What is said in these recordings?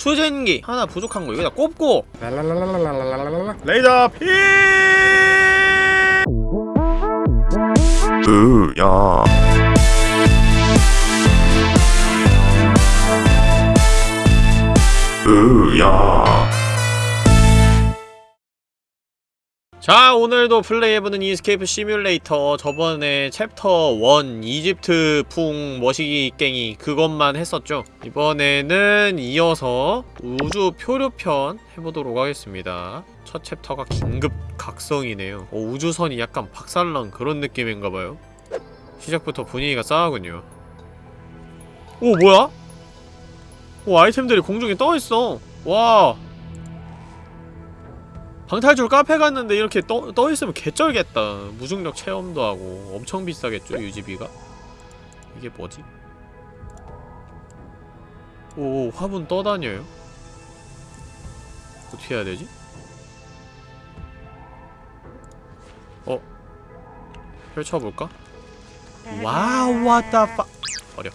추진기 하나 부족한 거 여기다 꼽고. 레이더 피 으야 으야 자 오늘도 플레이해보는 Escape Simulator. 저번에 챕터 1 이집트풍 머시기 깽이 그것만 했었죠. 이번에는 이어서 우주 표류편 해보도록 하겠습니다. 첫 chapter가 긴급 각성이네요. 어, 우주선이 약간 박살난 그런 느낌인가봐요. 시작부터 분위기가 싸하군요. 오 뭐야? 오 아이템들이 공중에 떠있어. 와 방탈출 카페 갔는데 이렇게 떠, 떠있으면 개쩔겠다 무중력 체험도 하고 엄청 비싸겠죠 유지비가? 이게 뭐지? 오 화분 떠다녀요? 어떻게 해야 되지? 어? 펼쳐볼까? 와우 the fuck 버려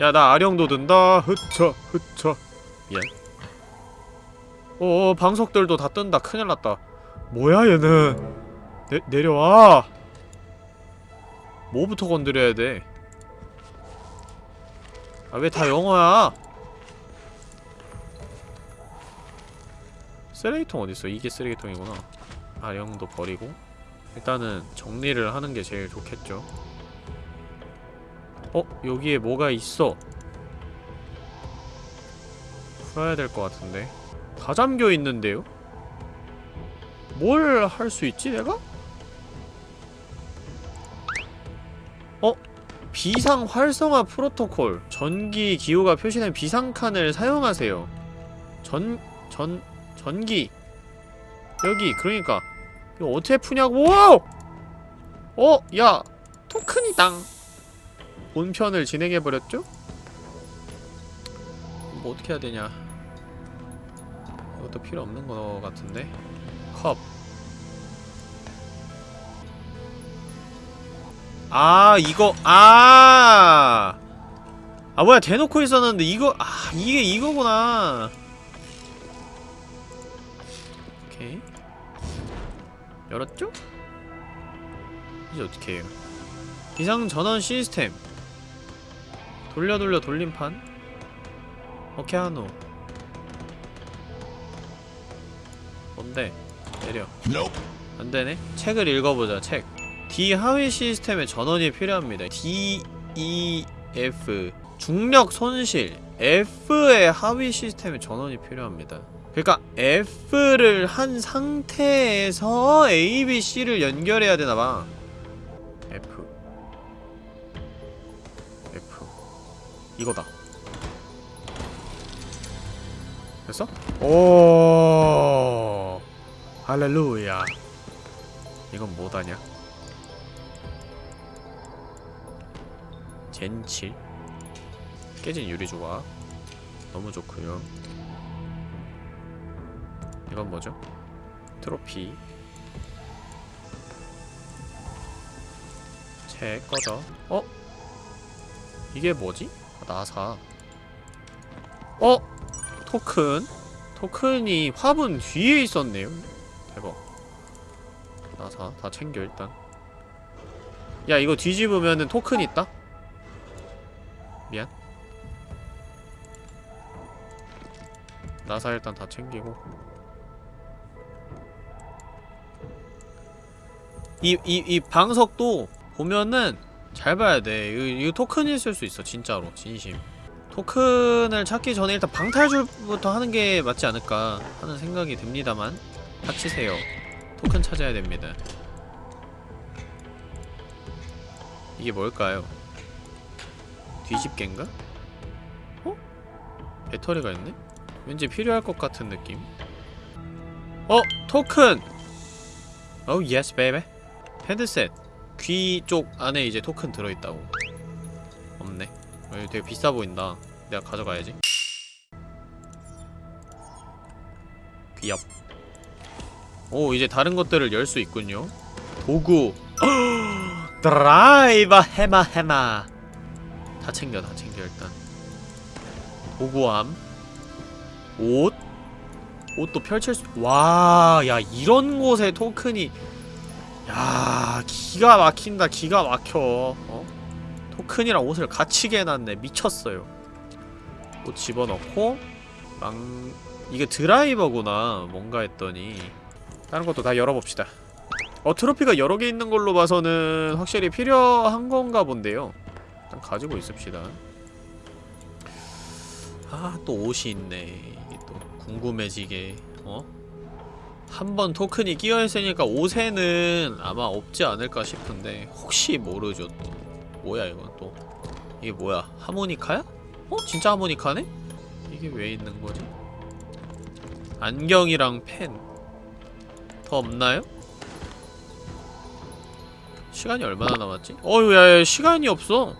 야 나 아령도 든다 흐쳐 흐쳐 미안 어어 방석들도 다 뜬다 큰일났다 뭐야 얘는 내, 내려와 뭐부터 건드려야 돼? 아 왜 다 영어야? 쓰레기통 어딨어? 이게 쓰레기통이구나 아령도 버리고 일단은 정리를 하는 게 제일 좋겠죠 어? 여기에 뭐가 있어 풀어야 될 것 같은데 다 잠겨 있는데요? 뭘 할 수 있지 내가? 어? 비상 활성화 프로토콜 전기 기호가 표시된 비상칸을 사용하세요 전... 전... 전기 여기 그러니까 이거 어떻게 푸냐고 어? 야 토큰이당 본편을 진행해버렸죠? 뭐 어떻게 해야 되냐 이 것도 필요 없는 거 같은데 컵 아, 이거, 아! 아, 뭐야, 대놓고 있었는데, 이거, 아, 이게 이거구나. 오케이. 열었죠? 이제 어떻게 해요? 비상전원 시스템. 돌려 돌려 돌림판. 오케이, 하노. 내려. 안되네? 책을 읽어보자, 책. D 하위 시스템의 전원이 필요합니다. D, E, F. 중력 손실. F의 하위 시스템의 전원이 필요합니다. 그러니까 F를 한 상태에서 A, B, C를 연결해야 되나봐. F. F. 이거다. 됐어? 오. 할렐루야. 이건 뭐다냐? 젠칠 깨진 유리 조각 너무 좋고요 이건 뭐죠? 트로피 책 꺼져 어? 이게 뭐지? 아, 나사 어? 토큰 토큰이 화분 뒤에 있었네요 대박 나사 다 챙겨 일단. 야 이거 뒤집으면은 토큰 있다? 미안. 나사 일단 다 챙기고. 이, 이, 이 방석도 보면은 잘 봐야 돼. 이거, 이거 토큰이 있을 수 있어 진짜로. 진심. 토큰을 찾기 전에 일단 방탈출부터 하는 게 맞지 않을까 하는 생각이 듭니다만 닥치세요 토큰 찾아야 됩니다 이게 뭘까요? 뒤집개인가? 어? 배터리가 있네? 왠지 필요할 것 같은 느낌 어! 토큰! oh yes baby 헤드셋 귀 쪽 안에 이제 토큰 들어있다고 없네 어, 되게 비싸 보인다 내가 가져가야지 귀엽 오 이제 다른 것들을 열 수 있군요. 도구 드라이버 해머 해머. 다 챙겨 다 챙겨 일단. 도구함. 옷. 옷도 펼칠 수 와 야 이런 곳에 토큰이. 야 기가 막힌다 기가 막혀. 어? 토큰이랑 옷을 같이 개놨네. 미쳤어요. 옷 집어넣고. 망... 이게 드라이버구나 뭔가 했더니 다른 것도 다 열어봅시다 어 트로피가 여러 개 있는 걸로 봐서는 확실히 필요한 건가 본데요 일단 가지고 있읍시다 아 또 옷이 있네 이게 또 궁금해지게 어? 한 번 토큰이 끼어있으니까 옷에는 아마 없지 않을까 싶은데 혹시 모르죠 또 뭐야 이건 또 이게 뭐야 하모니카야? 어? 진짜 하모니카네? 이게 왜 있는 거지? 안경이랑 펜 더 없나요? 시간이 얼마나 남았지? 어휴 야, 야 시간이 없어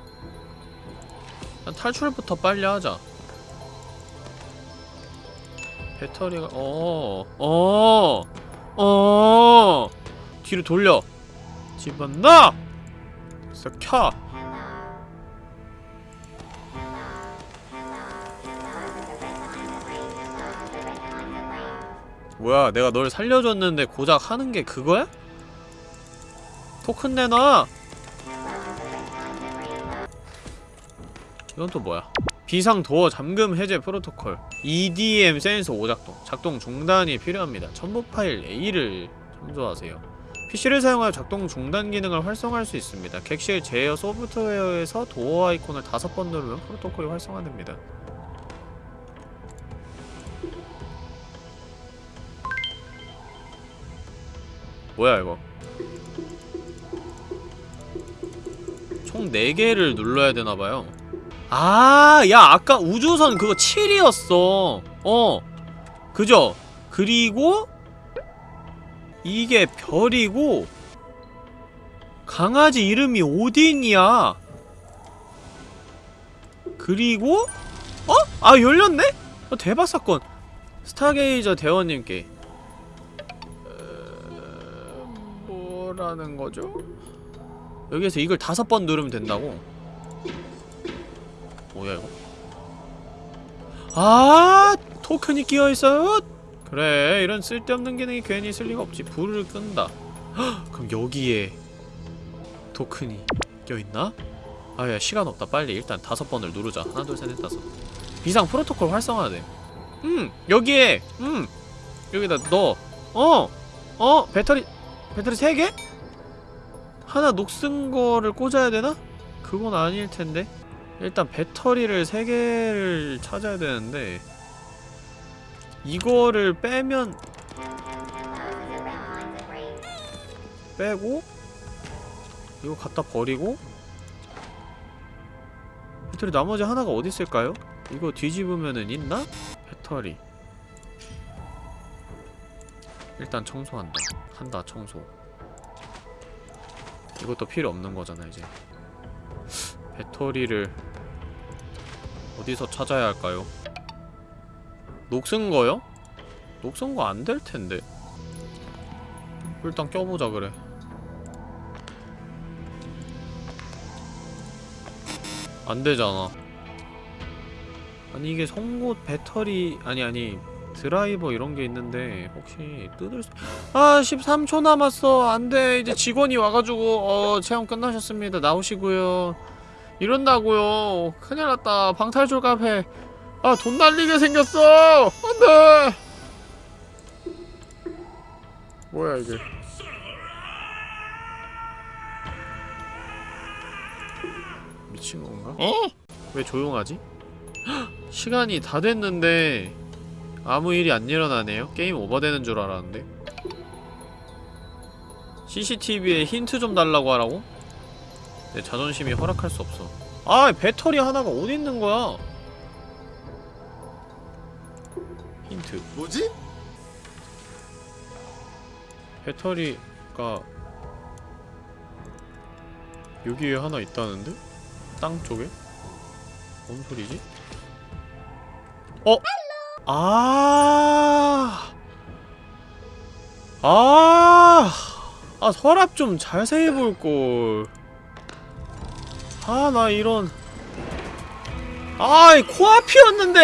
난 탈출부터 빨리 하자 배터리가 어, 어, 어, 뒤로 돌려. 집어넣어. 켜. 뭐야, 내가 널 살려줬는데 고작 하는 게 그거야? 토큰 내놔. 이건 또 뭐야? 비상 도어 잠금 해제 프로토콜 EDM 센서 오작동 작동 중단이 필요합니다. 첨부 파일 A를 참조하세요. PC를 사용하여 작동 중단 기능을 활성화할 수 있습니다. 객실 제어 소프트웨어에서 도어 아이콘을 다섯 번 누르면 프로토콜이 활성화됩니다. 뭐야 이거? 총 4개를 눌러야 되나봐요. 아, 야, 아까 우주선 그거 7이었어. 어. 그죠? 그리고 이게 별이고 강아지 이름이 오딘이야. 그리고 어? 아, 열렸네? 어, 대박 사건. 스타게이저 대원님께 뭐라는 거죠? 여기에서 이걸 다섯 번 누르면 된다고? 뭐야 이거? 아 토큰이 끼어있어요? 그래 이런 쓸데없는 기능이 괜히 있을 리가 없지 불을 끈다 헉, 그럼 여기에 토큰이 껴있나? 아야 시간 없다 빨리 일단 다섯 번을 누르자 하나 둘 셋 넷 다섯 비상 프로토콜 활성화돼 음 여기에 음 여기다 넣어 어! 어! 배터리 배터리 세 개? 하나 녹슨 거를 꽂아야 되나? 그건 아닐 텐데 일단 배터리를 3개를 찾아야 되는데 이거를 빼면 빼고 이거 갖다 버리고 배터리 나머지 하나가 어디 있을까요? 이거 뒤집으면은 있나? 배터리 일단 청소한다 한다 청소 이것도 필요 없는 거잖아 이제 배터리를 어디서 찾아야 할까요? 녹슨 거요? 녹슨 거 안 될 텐데. 일단 껴보자 그래. 안 되잖아. 아니 이게 송곳 배터리 아니 아니 드라이버 이런 게 있는데 혹시 뜯을 수... 아 13초 남았어. 안돼. 이제 직원이 와가지고 어 체험 끝나셨습니다. 나오시고요. 이런다고요. 큰일났다. 방탈출 카페 아 돈 날리게 생겼어. 안돼. 뭐야 이게? 미친 건가? 어? 왜 조용하지? 헉, 시간이 다 됐는데 아무 일이 안 일어나네요 게임 오버되는 줄 알았는데 CCTV에 힌트 좀 달라고 하라고? 내 자존심이 허락할 수 없어 아 배터리 하나가 어디 있는 거야 힌트 뭐지? 배터리가 여기에 하나 있다는데? 땅 쪽에? 뭔 소리지? 어? 아. 아. 아, 서랍 좀 자세히 볼걸. 아, 나 이런. 아이 코앞이었는데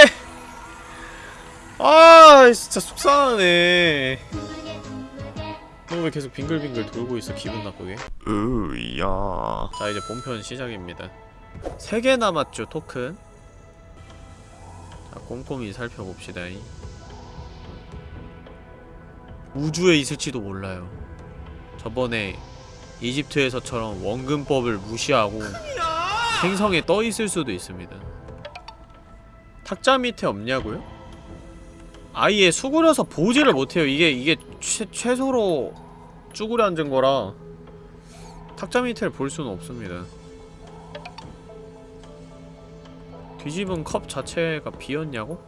아 진짜 속상하네 너왜 계속 빙글빙글 돌고 있어 기분 나쁘게 으야. 자 이제 본편 시작입니다 3개 남았죠 토큰 자 꼼꼼히 살펴봅시다. 우주에 있을지도 몰라요. 저번에 이집트에서처럼 원근법을 무시하고 행성에 떠 있을 수도 있습니다. 탁자 밑에 없냐고요? 아예 수그려서 보지를 못해요. 이게 이게 최, 최소로 쭈그려 앉은 거라 탁자 밑을 볼 수는 없습니다. 뒤집은 컵 자체가 비었냐고?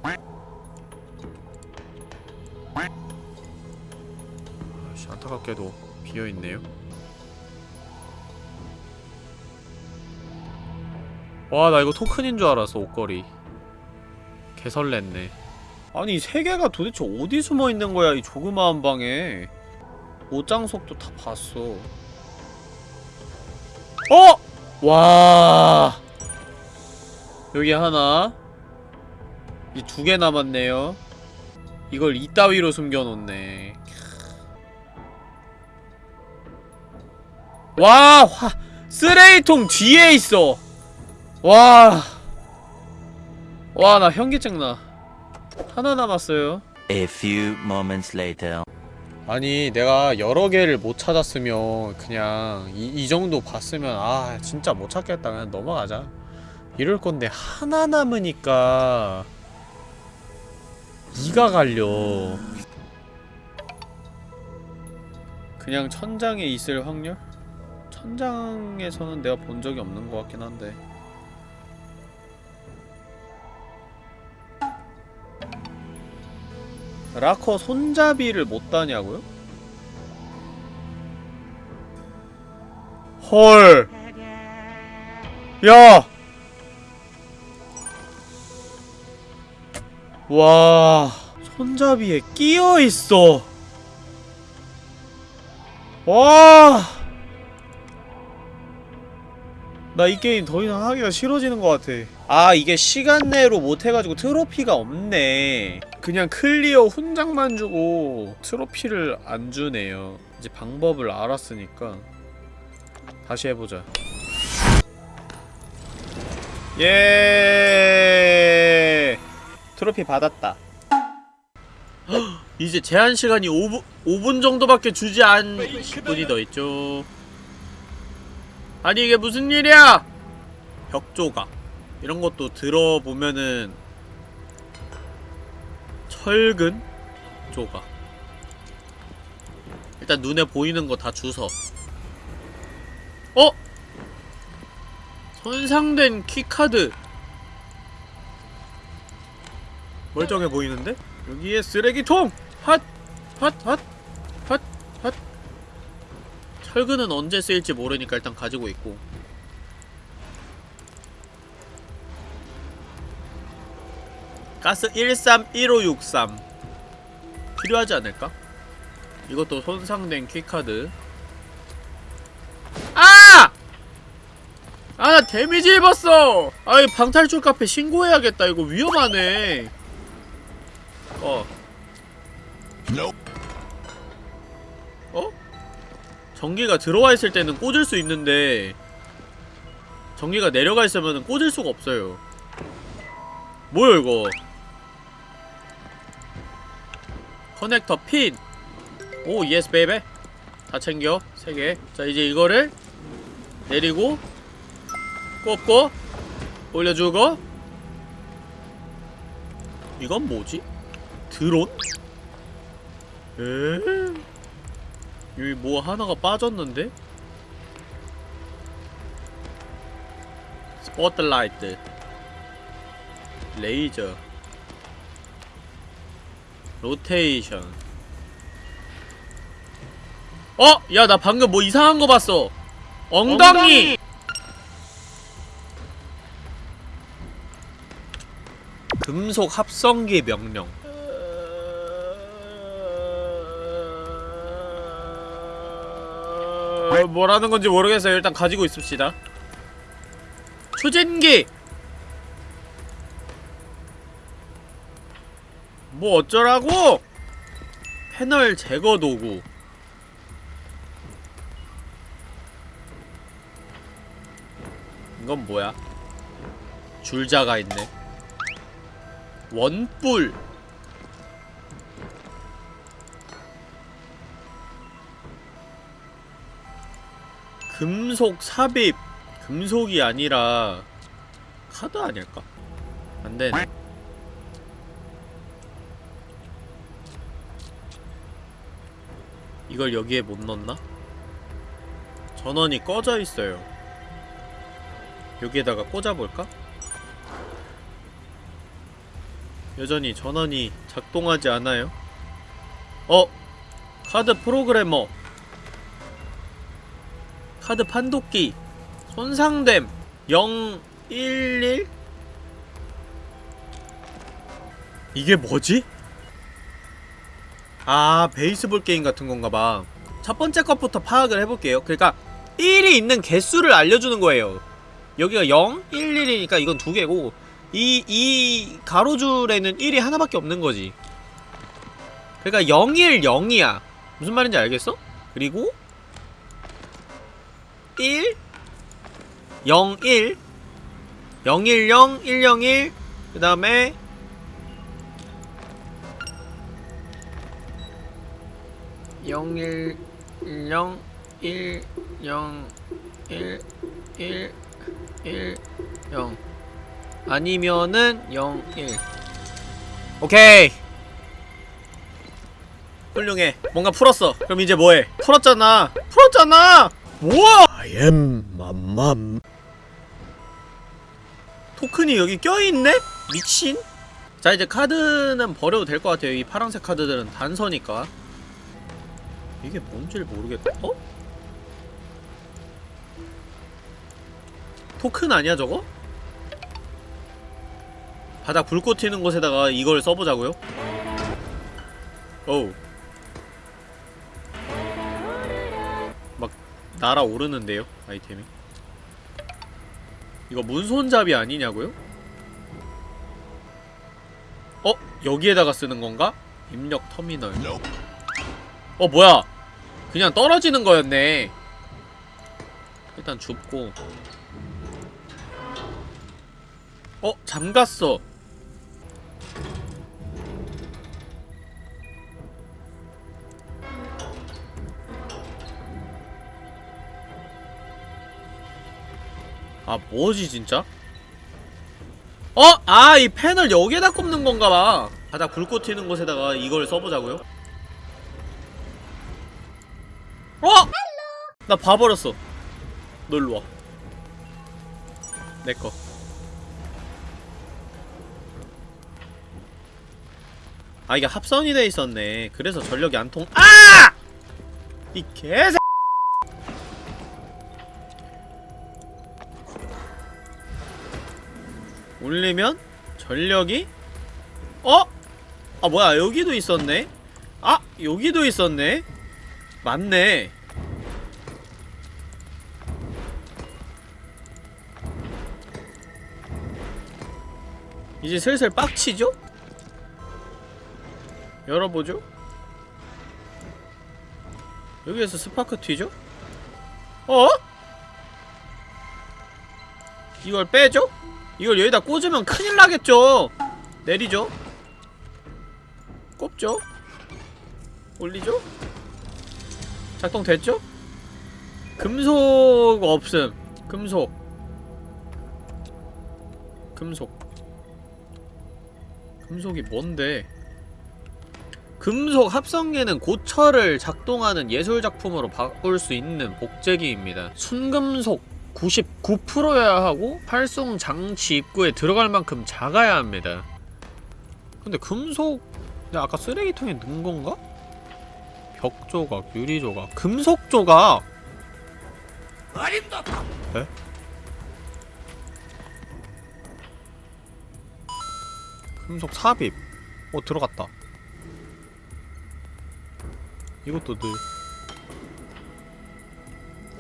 아씨 안타깝게도 비어있네요. 와 나 이거 토큰인 줄 알았어 옷걸이. 개설렜네. 아니 이세 개가 도대체 어디 숨어 있는 거야 이 조그마한 방에. 옷장속도 다 봤어. 어! 와. 여기 하나. 이 두 개 남았네요. 이걸 이따위로 숨겨놓네. 와, 화, 쓰레기통 뒤에 있어. 와. 와, 나 현기증 나. 하나 남았어요. A few moments later. 아니 내가 여러 개를 못 찾았으면 그냥 이, 이 정도 봤으면 아 진짜 못 찾겠다 그냥 넘어가자 이럴 건데 하나 남으니까 이가 갈려 그냥 천장에 있을 확률? 천장에서는 내가 본 적이 없는 것 같긴 한데 라커 손잡이를 못 다냐고요? 헐. 야. 와. 손잡이에 끼어 있어. 와. 나 이 게임 더 이상 하기가 싫어지는 것 같아. 아, 이게 시간 내로 못해가지고 트로피가 없네. 그냥 clear 훈장만 주고 트로피를 안 주네요. 이제 방법을 알았으니까 다시 해보자. 예. 트로피 받았다. 헉, 이제 제한 시간이 5분 5분 정도밖에 주지 않 10분이 더 있죠. 아니 이게 무슨 일이야? 벽조각 이런 것도 들어보면은 철근 조각 일단 눈에 보이는 거 다 주서 어? 손상된 key card 멀쩡해 보이는데? 여기에 쓰레기통! 핫! 핫! 핫! 핫! 핫! 철근은 언제 쓰일지 모르니까 일단 가지고 있고 가스 131563 필요하지 않을까? 이것도 손상된 key card 아! 아, 나 damage 입었어! 아이, 방탈출 카페 신고해야겠다. 이거 위험하네. 어. 어? 전기가 들어와 있을 때는 꽂을 수 있는데, 전기가 내려가 있으면 꽂을 수가 없어요. 뭐야, 이거? 커넥터 핀! oh, yes, baby. 다 챙겨. 세 개. 자, 이제 이거를 내리고, 꼽고 올려주고 이건 뭐지? 드론? 에? 여기 뭐 하나가 빠졌는데? 스포트라이트 레이저 로테이션 어! 야 나 방금 뭐 이상한 거 봤어 엉덩이! 금속 합성기 명령. 뭐라는 건지 모르겠어요. 일단 가지고 있읍시다. 초진기! 뭐 어쩌라고! 패널 제거 도구. 이건 뭐야? 줄자가 있네. 원뿔! 금속 삽입 금속이 아니라 카드 아닐까? 안되네 이걸 여기에 못 넣나? 전원이 꺼져 있어요. 여기에다가 꽂아볼까? 여전히 전원이 작동하지 않아요. 어? 카드 프로그래머. 카드 판독기. 손상됨. 011? 이게 뭐지? 아 베이스볼 게임 같은 건가봐 첫 번째 것부터 파악을 해볼게요 그러니까 1이 있는 개수를 알려주는 거예요 여기가 0, 1, 1이니까 이건 두 개고 이, 이 가로줄에는 1이 하나밖에 없는 거지 그러니까 0, 1, 0이야 무슨 말인지 알겠어? 그리고 1 0, 1 0, 1, 0, 1, 0, 1 그 다음에 0 1 0 1 0 1 1 1 0 아니면은 0 1 오케이. 훌륭해. 뭔가 풀었어. 그럼 이제 뭐해? 풀었잖아. 풀었잖아. 우와 I am 맘맘. 토큰이 여기 껴있네? 미친? 자 이제 카드는 버려도 될 것 같아요 이 파란색 카드들은 단서니까 이게 뭔지를 모르겠다 어? 토큰 아니야 저거? 바닥 불꽃 튀는 곳에다가 이걸 써보자고요? 어우 날아오르는데요 아이템이 이거 문손잡이 아니냐고요? 어? 여기에다가 쓰는 건가? 입력 터미널 어 뭐야 그냥 떨어지는 거였네 일단 줍고 어? 잠갔어 아 뭐지 진짜? 어? 아 이 펜을 여기에다 꼽는 건가 봐 바닥 불꽃 튀는 곳에다가 이걸 써보자고요? 어? 나 봐버렸어 너 일로와 내꺼 아 이게 합선이 돼 있었네 그래서 전력이 안 통.. 아! 이 개새 올리면 전력이 어? 아 뭐야 여기도 있었네 아 여기도 있었네 맞네 이제 슬슬 빡치죠? 열어보죠 여기에서 스파크 튀죠? 어? 이걸 빼죠? 이걸 여기다 꽂으면 큰일 나겠죠? 내리죠? 꼽죠? 올리죠? 작동됐죠? 금속 없음 금속 금속 금속이 뭔데 금속 합성계는 고철을 작동하는 예술작품으로 바꿀 수 있는 복제기입니다 순금속 99%여야 하고 활송 장치 입구에 들어갈 만큼 작아야 합니다 근데 금속 근데 아까 쓰레기통에 넣은 건가? 벽 조각, 유리 조각, 금속 조각. 에? 금속 삽입. 어 들어갔다. 이것도 늘.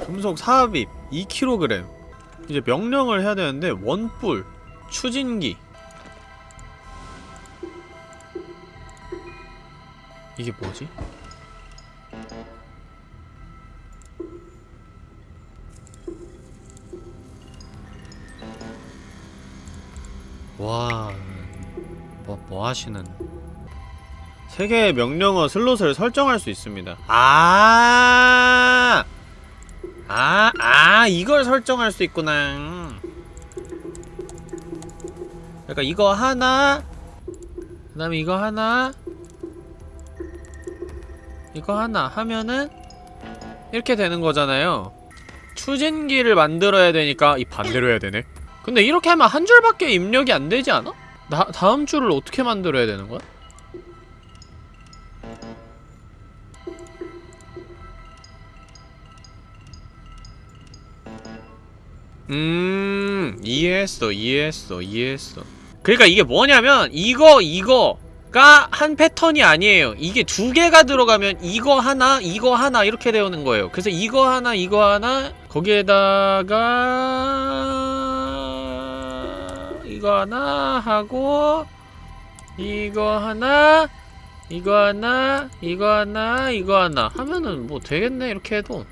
금속 삽입 2kg. 이제 명령을 해야 되는데 원뿔, 추진기. 이게 뭐지? 와, 뭐, 뭐 하시는? 세 개의 명령어 슬롯을 설정할 수 있습니다. 아, 아, 아, 이걸 설정할 수 있구나. 그러니까 이거 하나, 그 다음에 이거 하나, 이거 하나 하면은 이렇게 되는 거잖아요. 추진기를 만들어야 되니까 이 반대로 해야 되네. 근데 이렇게 하면 한 줄밖에 입력이 안 되지 않아? 나, 다음 줄을 어떻게 만들어야 되는 거야? 음 이해했어 이해했어 이해했어. 그러니까 이게 뭐냐면 이거 이거 가 한 패턴이 아니에요. 이게 두 개가 들어가면 이거 하나 이거 하나 이렇게 되는 거예요. 그래서 이거 하나 이거 하나 거기에다가 이거 하나 하고 이거 하나 이거 하나 이거 하나 이거 하나 하면은 뭐 되겠네 이렇게 해도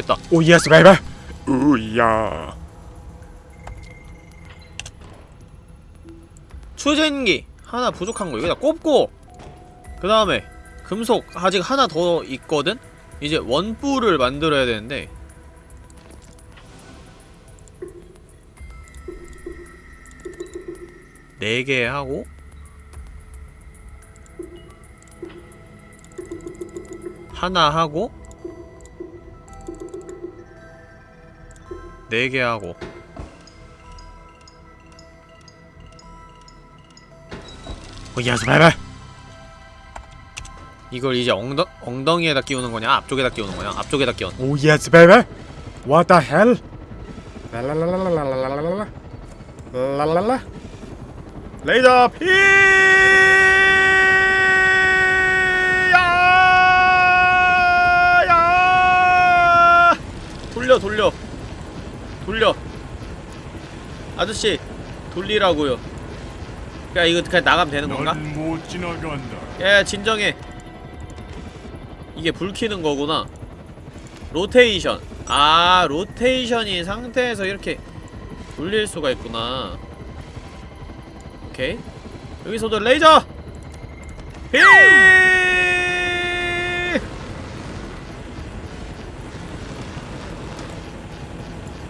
됐다. oh yes baby 우야. 추진기 하나 부족한 거 여기다 꼽고 그 다음에 금속 아직 하나 더 있거든? 이제 원뿔을 만들어야 되는데. 네 개 하고. 하나 하고 네개 하고 어, yes baby 이걸 이제 엉덩, 엉덩이에다 끼우는 거냐? 앞쪽에다 끼우는 거냐? 앞쪽에다 끼워 oh yes baby What the hell 랄랄랄랄랄랄랄랄랄라 랄랄라 레이더 피 야! 돌려 돌려 돌려. 아저씨 돌리라고요. 야 이거 그냥 나가면 되는 건가? 못 지나간다. 야 진정해. 이게 불 켜는 거구나. 로테이션. 아 로테이션인 상태에서 이렇게 돌릴 수가 있구나. 오케이. 여기서도 레이저! 히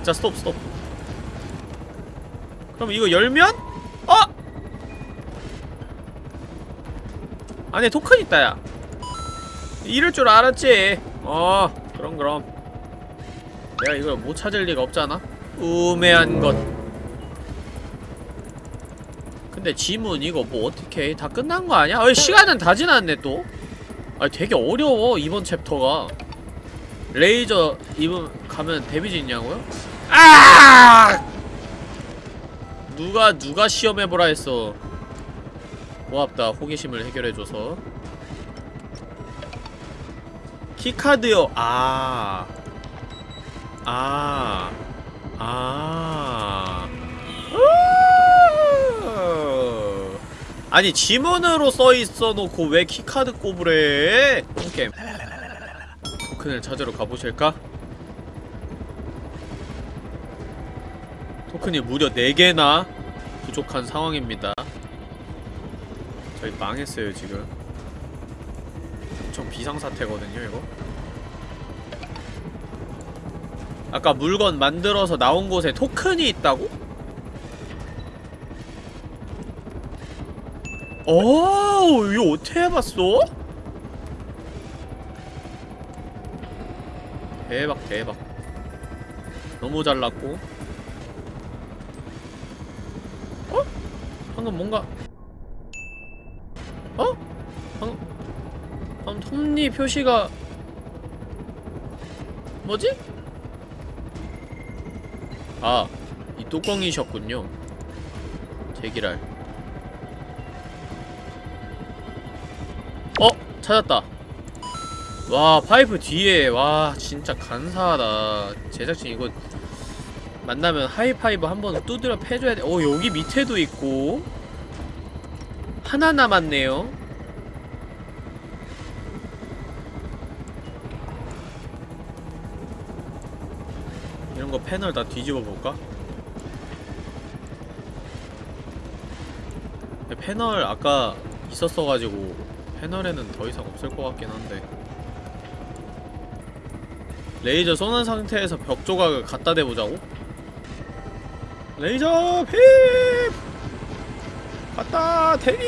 자 스톱 스톱. 그럼 이거 열면? 어? 안에 토큰 있다 야. 이럴 줄 알았지. 어 그럼 그럼. 내가 이걸 못 찾을 리가 없잖아. 우매한 것. 근데 지문 이거 뭐 어떻게 해? 다 끝난 거 아니야? 어이 시간은 다 지났네 또. 아 되게 어려워 이번 챕터가. 레이저 입은 가면 데미지 있냐고요? 아! 누가 누가 시험해보라 했어 고맙다 호기심을 해결해줘서 key card요 아 아. 아. 으. 아니 지문으로 써있어 놓고 왜 key card 꼽으래 오케이 토큰을 찾으러 가보실까? 토큰이 무려 4개나 부족한 상황입니다. 저희 망했어요 지금. 엄청 비상사태거든요 이거. 아까 물건 만들어서 나온 곳에 토큰이 있다고? 오 이거 어떻게 해봤어? 대박 대박. 너무 잘났고 방금 뭔가 어? 방금 방금 톱니 표시가 뭐지? 아, 이 뚜껑이셨군요. 제기랄. 어? 찾았다. 와, 파이프 뒤에, 와, 진짜 간사하다. 제작진 이거 만나면 하이파이브 한 번 두드려 패줘야 돼. 어, 여기 밑에도 있고. 하나 남았네요. 이런 거 패널 다 뒤집어 볼까? 패널 아까 있었어가지고 패널에는 더 이상 없을 것 같긴 한데 레이저 쏘는 상태에서 벽 조각을 갖다 대보자고? 레이저 핍! 갖다 대기!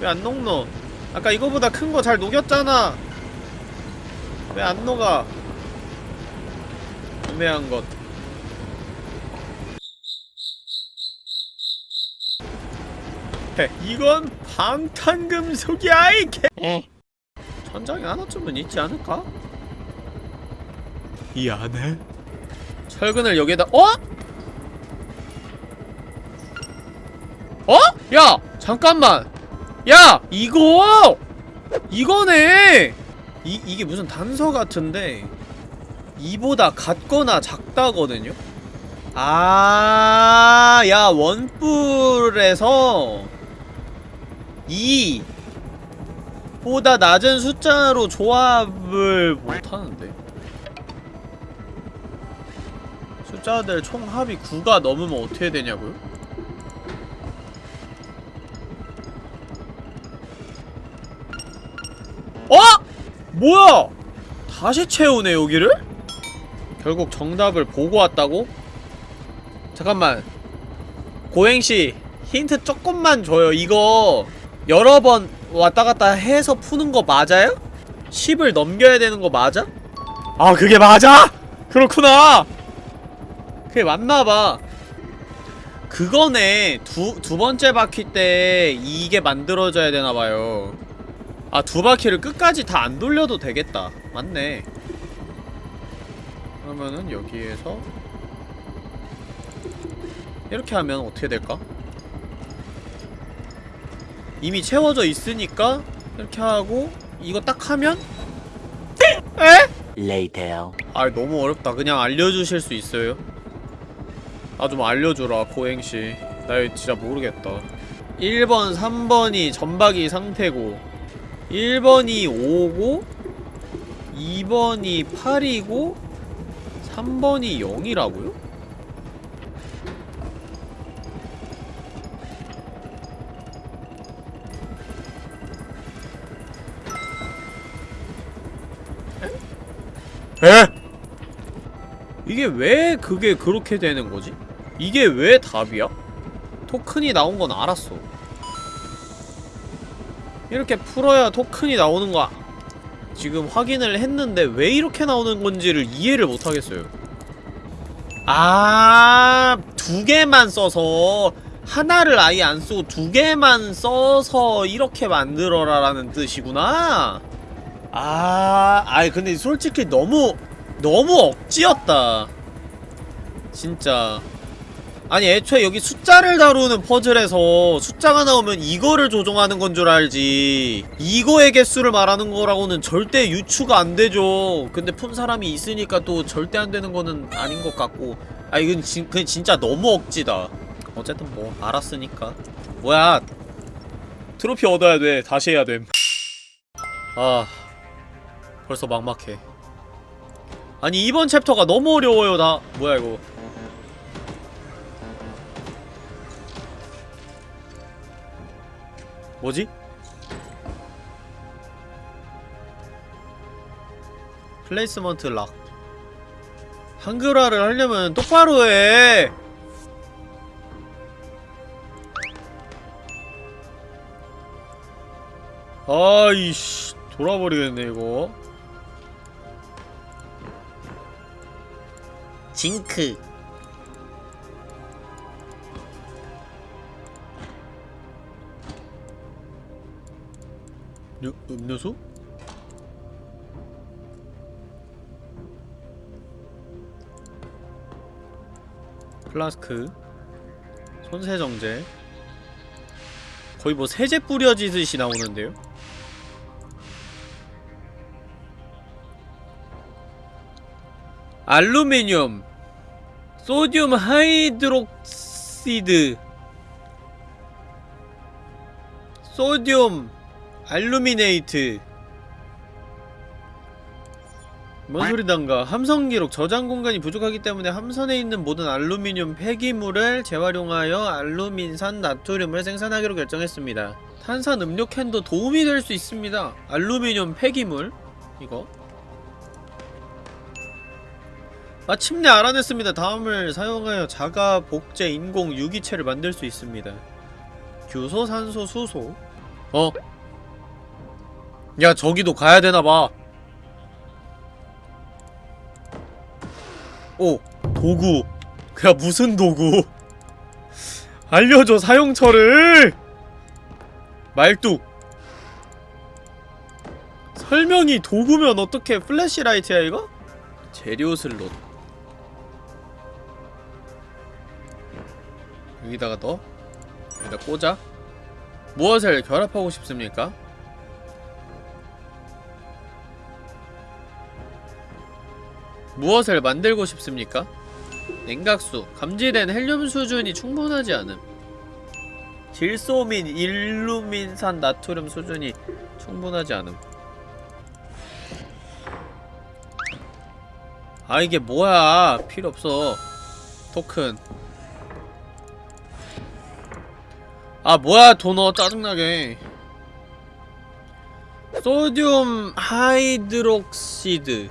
왜 안 녹노? 아까 이거보다 큰 거 잘 녹였잖아! 왜 안 녹아? 애매한 것 헤, 이건 방탄금속이야 이 개. 천장에 하나쯤은 있지 않을까? 이 안에 철근을 여기에다 어? 어? 야 잠깐만 야 이거 이거네 이 이게 무슨 단서 같은데 이보다 같거나 작다거든요. 아, 야, 원뿔에서 2 보다 낮은 숫자로 조합을 못하는데 숫자들 총 합이 9가 넘으면 어떻게 되냐고요? 어? 뭐야? 다시 채우네 여기를? 결국 정답을 보고 왔다고? 잠깐만 고행씨 힌트 조금만 줘요 이거 여러 번 왔다갔다 해서 푸는 거 맞아요? 10을 넘겨야 되는 거 맞아? 아 그게 맞아? 그렇구나 그게 맞나봐 그거네 두, 두 번째 바퀴 때 이게 만들어져야 되나봐요 아 두 바퀴를 끝까지 다 안 돌려도 되겠다 맞네 그러면은 여기에서 이렇게 하면 어떻게 될까? 이미 채워져 있으니까 이렇게 하고 이거 딱 하면 에? Later. 아 너무 어렵다 그냥 알려주실 수 있어요? 아좀 알려주라 고행씨 나 진짜 모르겠다 1번 3번이 전박이 상태고 1번이 5고 2번이 8이고 3번이 0이라고요? 에? 이게 왜 그게 그렇게 되는 거지? 이게 왜 답이야? 토큰이 나온 건 알았어. 이렇게 풀어야 토큰이 나오는 거 아- 지금 확인을 했는데 왜 이렇게 나오는 건지를 이해를 못 하겠어요. 아, 두 개만 써서 하나를 아예 안 쓰고 두 개만 써서 이렇게 만들어라 라는 뜻이구나. 아, 아이 근데 솔직히 너무 너무 억지였다. 진짜. 아니 애초에 여기 숫자를 다루는 퍼즐에서 숫자가 나오면 이거를 조종하는 건 줄 알지. 이거의 개수를 말하는 거라고는 절대 유추가 안 되죠. 근데 푼 사람이 있으니까 또 절대 안 되는 거는 아닌 것 같고. 아 이건 진, 그냥 진짜 너무 억지다. 어쨌든 뭐 알았으니까. 뭐야? 트로피 얻어야 돼. 다시 해야 됨. 아... 벌써 막막해. 아니 이번 챕터가 너무 어려워요. 나 뭐야 이거 뭐지? 플레이스먼트 락. 한글화를 하려면 똑바로 해. 아이씨 돌아버리겠네 이거. 징크 음료수? 플라스크 손세정제 거의 뭐 세제 뿌려지듯이 나오는데요? 알루미늄 소듐 하이드록시드 소듐 알루미네이트. 뭔 소리단가. 함성 기록. 저장 공간이 부족하기 때문에 함선에 있는 모든 알루미늄 폐기물을 재활용하여 알루민산 나트륨을 생산하기로 결정했습니다. 탄산 음료 캔도 도움이 될 수 있습니다. 알루미늄 폐기물. 이거. 마침내 알아냈습니다. 다음을 사용하여 자가 복제 인공 유기체를 만들 수 있습니다. 규소 산소 수소. 어? 야 저기도 가야되나봐. 오 도구. 야 무슨 도구? 알려줘 사용처를. 말뚝. 설명이 도구면 어떻게 flashlight야 이거? 재료 슬롯. 여기다가 넣어? 여기다 꽂아? 무엇을 결합하고 싶습니까? 무엇을 만들고 싶습니까? 냉각수 감지된 헬륨 수준이 충분하지 않음. 질소민 일루민산 나트륨 수준이 충분하지 않음. 아 이게 뭐야? 필요 없어. 토큰. 아 뭐야? 도너 짜증나게. sodium hydroxide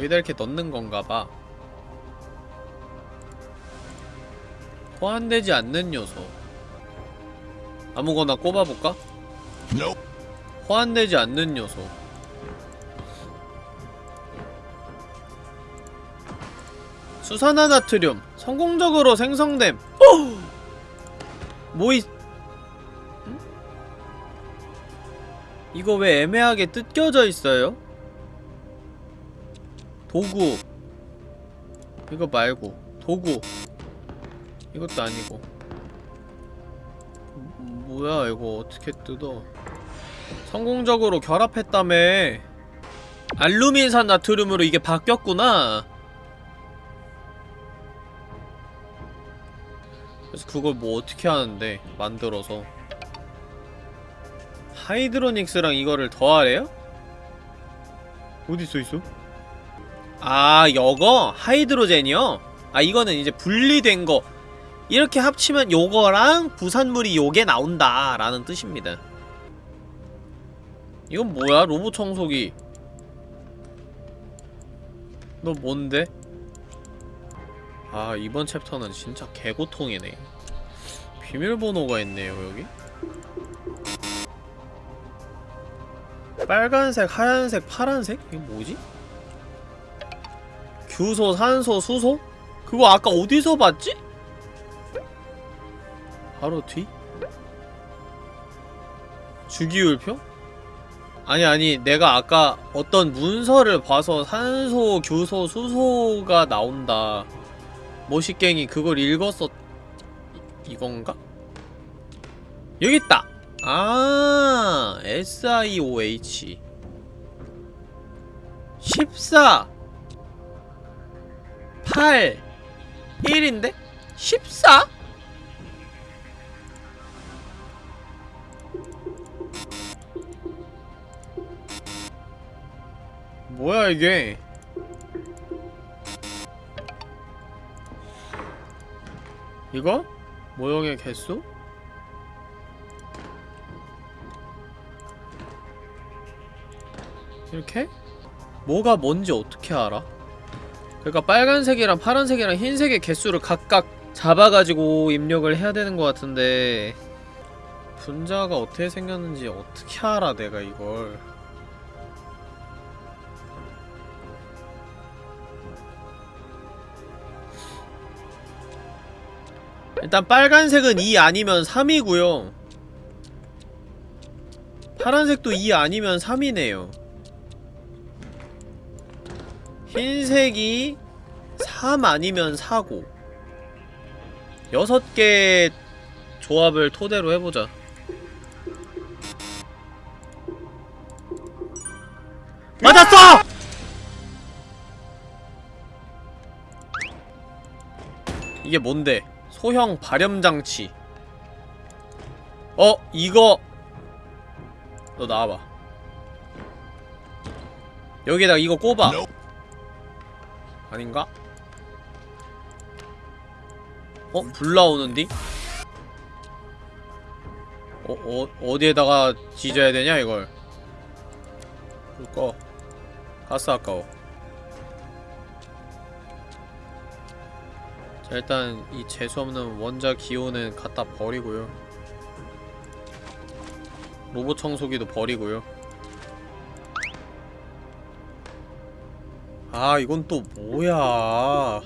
여기다 이렇게 넣는 건가봐 호환되지 않는 요소 아무거나 꼽아볼까? 호환되지 않는 요소 수산화나트륨 성공적으로 생성됨 뭐이 응? 이거 왜 애매하게 뜯겨져 있어요? 도구. 이거 말고 도구. 이것도 아니고. 음, 뭐야 이거 어떻게 뜯어? 성공적으로 결합했다며. 알루민산 나트륨으로 이게 바뀌었구나. 그래서 그걸 뭐 어떻게 하는데 만들어서. 하이드로닉스랑 이거를 더하래요? 어디 써있어? 아 여거? 하이드로젠이요? 아 이거는 이제 분리된 거 이렇게 합치면 요거랑 부산물이 요게 나온다 라는 뜻입니다 이건 뭐야? 로봇 청소기 너 뭔데? 아 이번 챕터는 진짜 개고통이네 비밀번호가 있네요 여기 빨간색, 하얀색, 파란색? 이게 뭐지? 규소, 산소, 수소? 그거 아까 어디서 봤지? 바로 뒤? 주기율표? 아니 아니 내가 아까 어떤 문서를 봐서 산소, 규소, 수소가 나온다 모시갱이 그걸 읽었었... 이, 이건가? 여기 있다! 아 SIOH 14 8 1인데? 14? 뭐야 이게 이거? 모형의 개수? 이렇게? 뭐가 뭔지 어떻게 알아? 그러니까 빨간색이랑 파란색이랑 흰색의 개수를 각각 잡아가지고 입력을 해야 되는 것 같은데 분자가 어떻게 생겼는지 어떻게 알아 내가 이걸? 일단 빨간색은 2 아니면 3이고요. 파란색도 2 아니면 3이네요 흰색이 3 아니면 4고 6개 조합을 토대로 해보자 맞았어! 이게 뭔데? 소형 발염장치 어? 이거 너 나와봐 여기에다가 이거 꼽아 no. 아닌가? 어? 불 나오는디? 어, 어, 어디에다가 지져야 되냐, 이걸? 불 꺼. 가스 아까워. 자, 일단 이 재수없는 원자 기호는 갖다 버리고요. 로봇 청소기도 버리고요. 아, 이건 또 뭐야?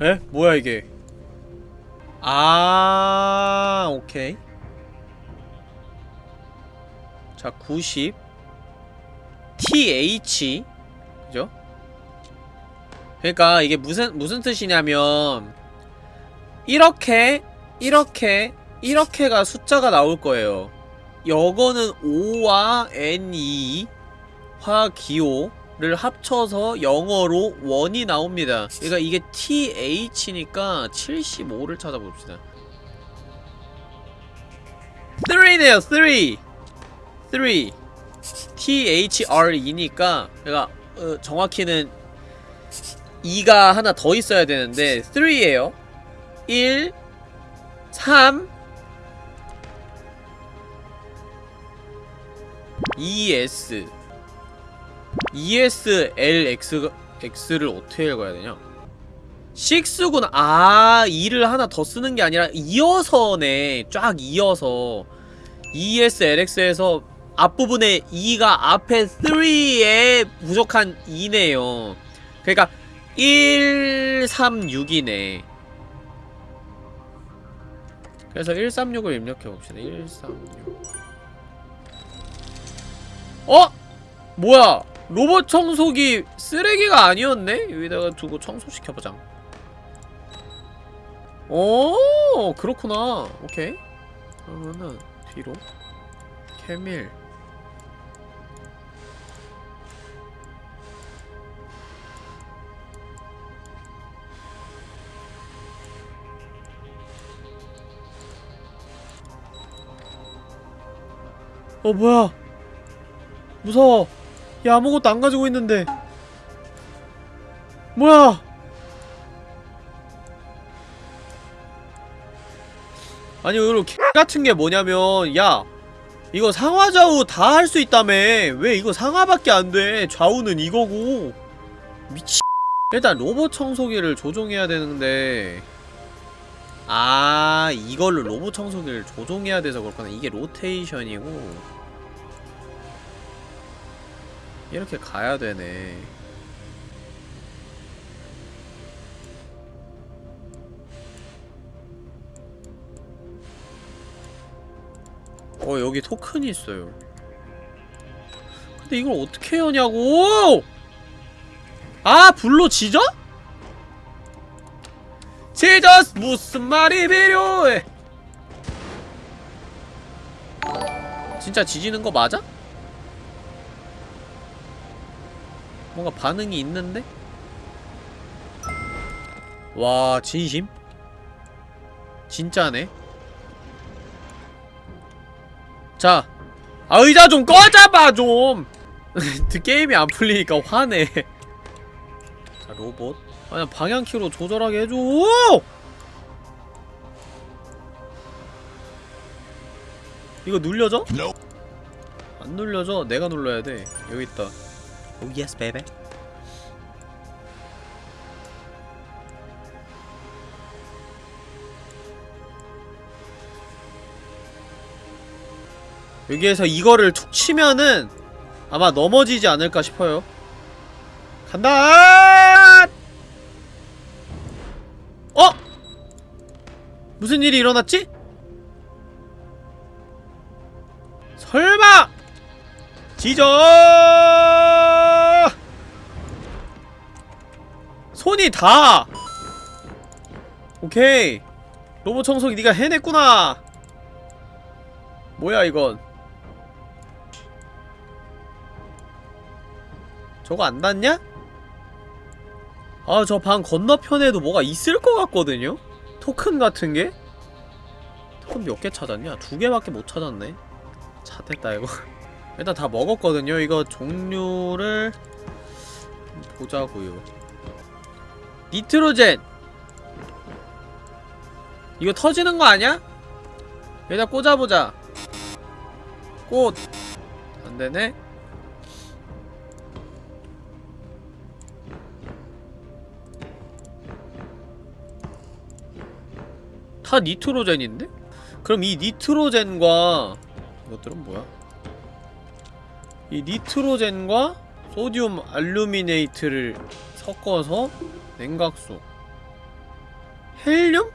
에? 뭐야 이게? 아, 오케이. 자, 90 TH 그죠? 그러니까 이게 무슨 무슨 뜻이냐면 이렇게 이렇게 이렇게가 숫자가 나올 거예요. 여거는 O와 N2 화기호를 합쳐서 영어로 원이 나옵니다. 그러니까 이게 TH니까 75를 찾아봅시다. 3네요, 3! 3. THRE니까, 그러니까, 어, 정확히는 2가 하나 더 있어야 되는데, 3에요. 1, 3, ES. ESLX, X를 어떻게 읽어야 되냐? 6구나. 아, 2를 하나 더 쓰는 게 아니라 이어서네. 쫙 이어서. ESLX에서 앞부분에 2가 앞에 3에 부족한 2네요. 그러니까 1, 3, 6이네. 그래서 136을 입력해봅시다. 136. 어? 뭐야? 로봇 청소기 쓰레기가 아니었네? 여기다가 두고 청소시켜보자. 오, 그렇구나. 오케이. 그러면은 뒤로 케밀 어 뭐야 무서워 야 아무것도 안 가지고 있는데. 뭐야? 아니 개 같은 게 뭐냐면 야 이거 상하 좌우 다 할 수 있다며. 왜 이거 상하밖에 안 돼? 좌우는 이거고. 미치. 일단 로봇 청소기를 조종해야 되는데. 아 이걸로 로봇 청소기를 조종해야 돼서 그렇구나. 이게 로테이션이고 이렇게 가야 되네 어 여기 토큰이 있어요 근데 이걸 어떻게 여냐고 아 불로 지져? 지저스 무슨 말이 필요해 진짜 지지는 거 맞아? 뭔가 반응이 있는데? 와 진심? 진짜네 자, 아 의자 좀 꺼져봐 좀. 게임이 안 풀리니까 화내. 자 로봇. 아니 방향키로 조절하게 해줘. 이거 눌려져? 안 눌려져. 내가 눌러야 돼. 여기 있다. oh yes baby. 여기에서 이거를 툭 치면은 아마 넘어지지 않을까 싶어요 간다! 어? 무슨 일이 일어났지? 설마! 지져! 손이 다! 오케이 로봇 청소기 네가 해냈구나 뭐야 이건 저거 안 닿냐? 아 저 방 건너편에도 뭐가 있을 것 같거든요? 토큰 같은 게? 토큰 몇 개 찾았냐? 두 개밖에 못 찾았네 잣됐다 이거 일단 다 먹었거든요 이거 종류를 보자고요 니트로젠 이거 터지는 거 아니야? 여기다 꽂아보자 꽃 안되네 다 니트로젠인데? 그럼 이 니트로젠과 이것들은 뭐야? 이 니트로젠과 소디움 알루미네이트를 섞어서 냉각수 헬륨?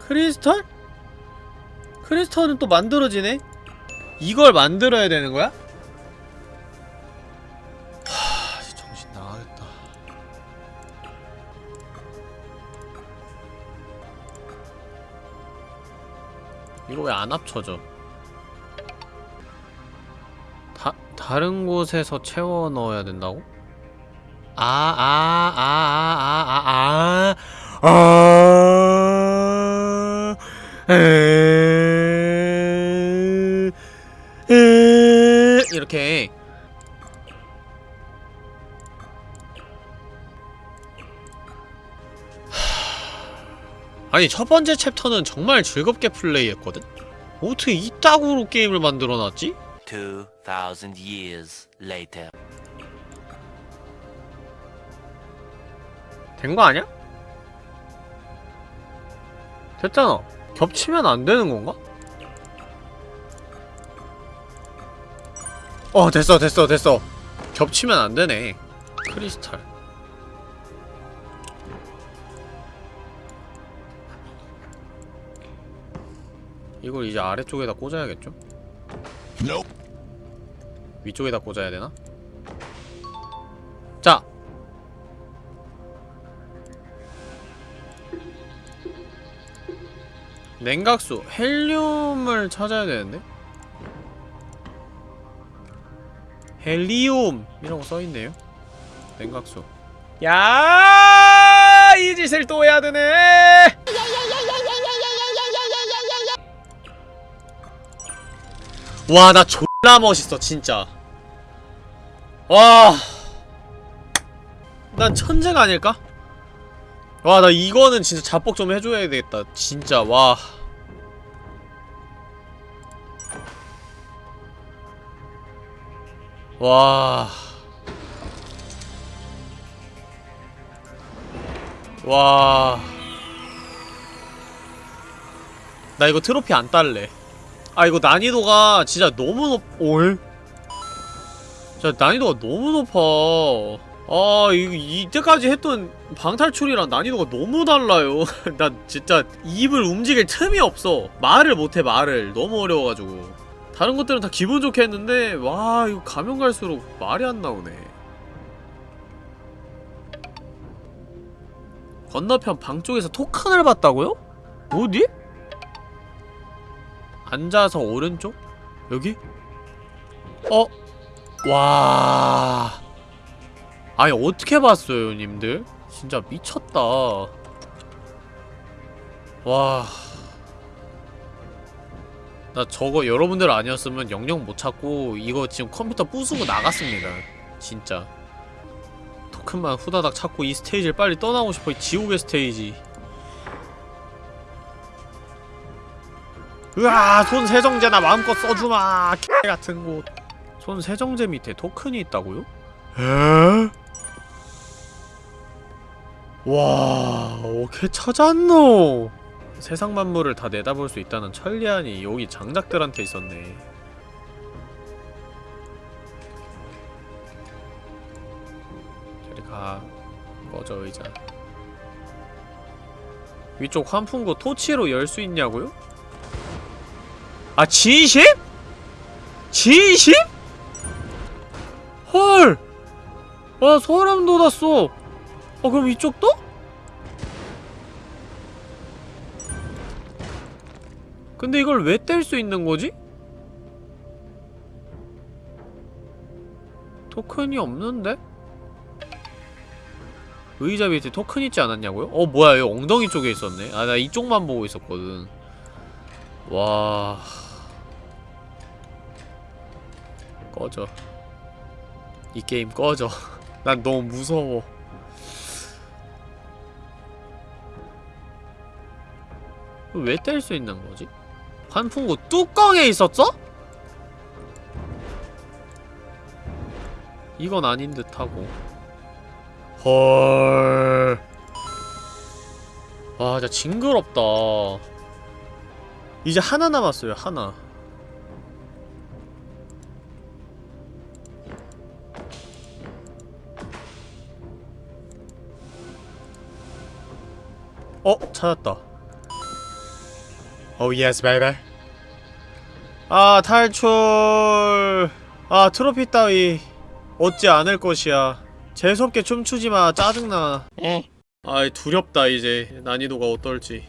크리스탈? 크리스탈은 또 만들어지네? 이걸 만들어야 되는 거야? 하... 정신 나가겠다 이거 왜 안 합쳐져? 다, 다른 곳에서 채워 넣어야 된다고? 아, 아, 아, 아, 아, 아, 아, 아, 이렇게. 아니, 첫 번째 챕터는 정말 즐겁게 플레이했거든? 어떻게 이따구로 게임을 만들어놨지? 2,000 years later. 된 거 아니야? 됐잖아. 겹치면 안 되는 건가? 어, 됐어, 됐어, 됐어. 겹치면 안 되네. 크리스탈. 이걸 이제 아래쪽에다 꽂아야겠죠? 위쪽에다 꽂아야 되나? 자! 냉각수 헬륨을 찾아야 되는데 헬리움 거 써있네요 냉각수 야, 이 짓을 또 해야 되네. 와, 나졸 라 멋있어, 진짜. 와, 난 천재가 아닐까? 와, 나 이거는 진짜 자뻑 좀 해줘야 되겠다. 진짜, 와. 와. 와. 나 이거 트로피 안 딸래. 아, 이거 난이도가 진짜 너무 높, 올? 진짜 난이도가 너무 높아. 아, 이거 이때까지 했던 방탈출이랑 난이도가 너무 달라요. 나 진짜 입을 움직일 틈이 없어. 말을 못해, 말을. 너무 어려워가지고. 다른 것들은 다 기분 좋게 했는데, 와, 이거 가면 갈수록 말이 안 나오네. 건너편 방 쪽에서 토큰을 봤다고요? 어디? 앉아서 오른쪽? 여기? 어? 와... 아니 어떻게 봤어요 님들? 진짜 미쳤다 와... 나 저거 여러분들 아니었으면 영영 못 찾고 이거 지금 컴퓨터 부수고 나갔습니다 진짜 토큰만 후다닥 찾고 이 스테이지를 빨리 떠나고 싶어 이 지옥의 스테이지 으아 손 세정제나 마음껏 써주마 X 같은 곳손 세정제 밑에 토큰이 있다고요? 에? 와 어떻게 찾았노 세상 만물을 다 내다볼 수 있다는 천리안이 여기 장작들한테 있었네 저리 가 꺼져 의자 위쪽 환풍구 토치로 열 수 있냐고요? 아 진심? 진심? 헐! 와 소름 돋았어 어 그럼 이쪽도? 근데 이걸 왜 뗄 수 있는 거지? 토큰이 없는데? 의자 밑에 토큰 있지 않았냐고요? 어 뭐야 여기 엉덩이 쪽에 있었네 아 나 이쪽만 보고 있었거든 와 꺼져 이 게임 꺼져 난 너무 무서워 왜 뗄 수 있는 거지? 환풍구 뚜껑에 있었어? 이건 아닌 듯하고 헐. 와, 진짜 징그럽다. 이제 하나 남았어요, 하나. 어, 찾았다. oh, yes, baby. 아, 탈출. 아, 트로피 따위 얻지 않을 것이야. 재수없게 춤추지 마. 짜증나. 어. 아이 두렵다 이제 난이도가 어떨지.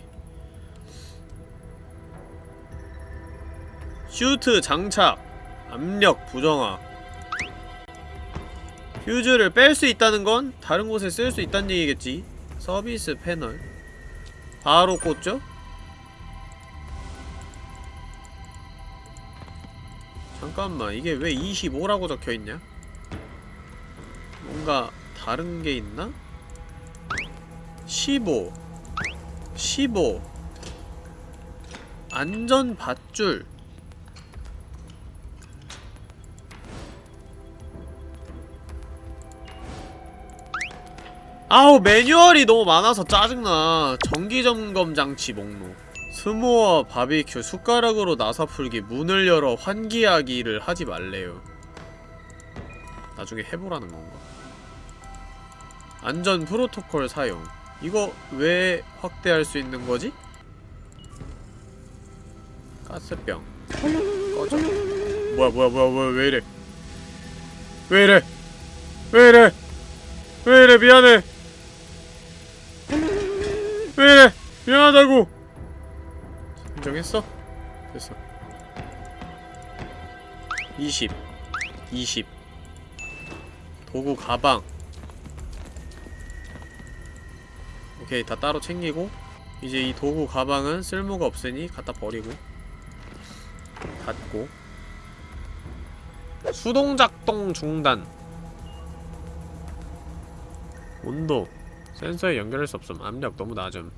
슈트 장착. 압력 부정화. 퓨즈를 뺄 수 있다는 건 다른 곳에 쓸 수 있다는 얘기겠지. 서비스 패널. 바로 꽂죠? 잠깐만 이게 왜 25라고 적혀있냐? 뭔가 다른 게 있나? 15 15 안전 밧줄 아우 매뉴얼이 너무 많아서 짜증나. 정기점검 장치 목록. 스모어 바비큐 숟가락으로 나사 풀기 문을 열어 환기하기를 하지 말래요. 나중에 해보라는 건가? 안전 프로토콜 사용. 이거 왜 확대할 수 있는 거지? 가스병. 꺼져. 뭐야 뭐야 뭐야 뭐야 왜 이래? 왜 이래? 왜 이래? 왜 이래? 미안해 왜 이래 미안하다고. 인정했어? 됐어. 20 20 도구 가방. 오케이 다 따로 챙기고 이제 이 도구 가방은 쓸모가 없으니 갖다 버리고. 닫고. 수동작동 중단. 온도 센서에 연결할 수 없음. 압력 너무 낮음.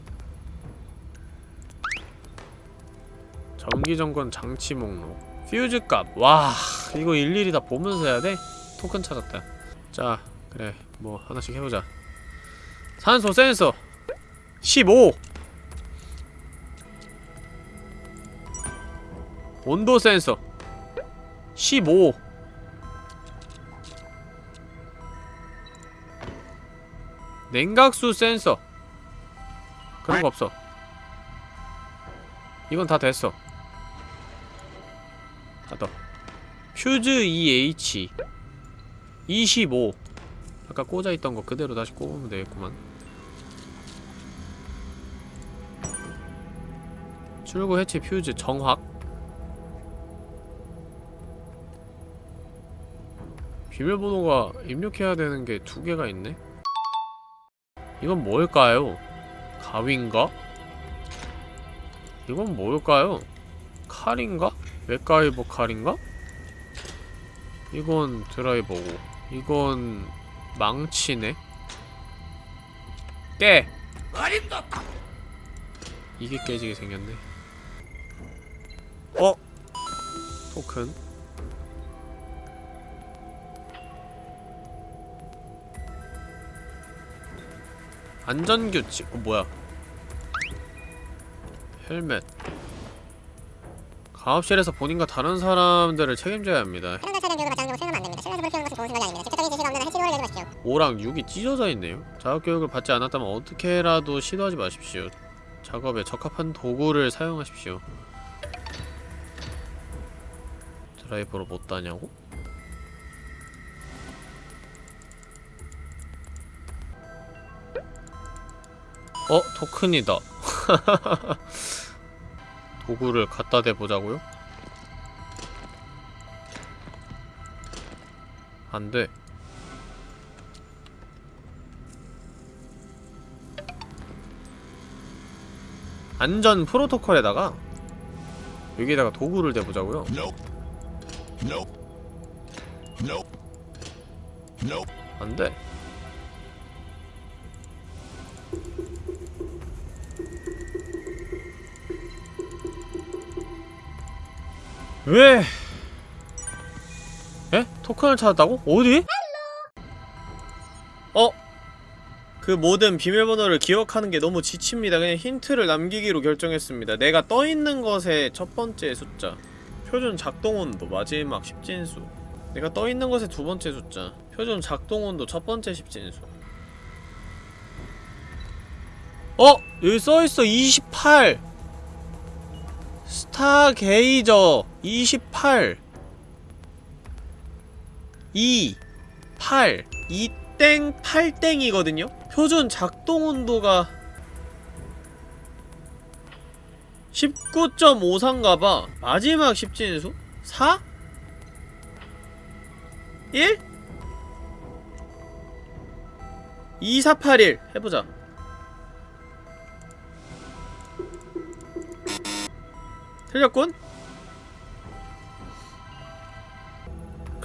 전기점검 장치 목록. 퓨즈 값. 와 이거 일일이 다 보면서 해야 돼? 토큰 찾았다. 자 그래. 뭐 하나씩 해보자. 산소 센서. 15 온도 센서. 15 냉각수 센서. 그런 거 없어. 이건 다 됐어. 아더 퓨즈 EH 25 아까 꽂아있던 거 그대로 다시 꼽으면 되겠구만. 출구 해체 퓨즈 정확. 비밀번호가 입력해야 되는 게 두 개가 있네 이건 뭘까요? 가위인가? 이건 뭘까요? 칼인가? 맥가이버 칼인가? 이건 드라이버고 이건 망치네 깨! 이게 깨지게 생겼네 어? 토큰 안전규칙 어 뭐야 헬멧 가업실에서 본인과 다른 사람들을 책임져야 합니다. 5랑 6이 찢어져 있네요. 자격교육을 받지 않았다면 어떻게라도 시도하지 마십시오. 작업에 적합한 도구를 사용하십시오. 드라이버로 못 다냐고? 어? 토큰이다. 도구를 갖다 대보자고요? 안돼. 안전 프로토콜에다가 여기에다가 도구를 대보자고요. 안돼. 왜? 에? 토큰을 찾았다고? 어디? 어? 그 모든 비밀번호를 기억하는 게 너무 지칩니다. 그냥 힌트를 남기기로 결정했습니다. 내가 떠있는 것의 첫 번째 숫자 표준 작동온도 마지막 십진수 내가 떠있는 것의 두 번째 숫자 표준 작동온도 첫 번째 십진수 어! 여기 써있어 28 스타게이저 28 2 8 2땡 8땡이거든요? 표준 작동 온도가 19.53가봐 마지막 십진수? 4? 1? 2481 해보자 틀렸군?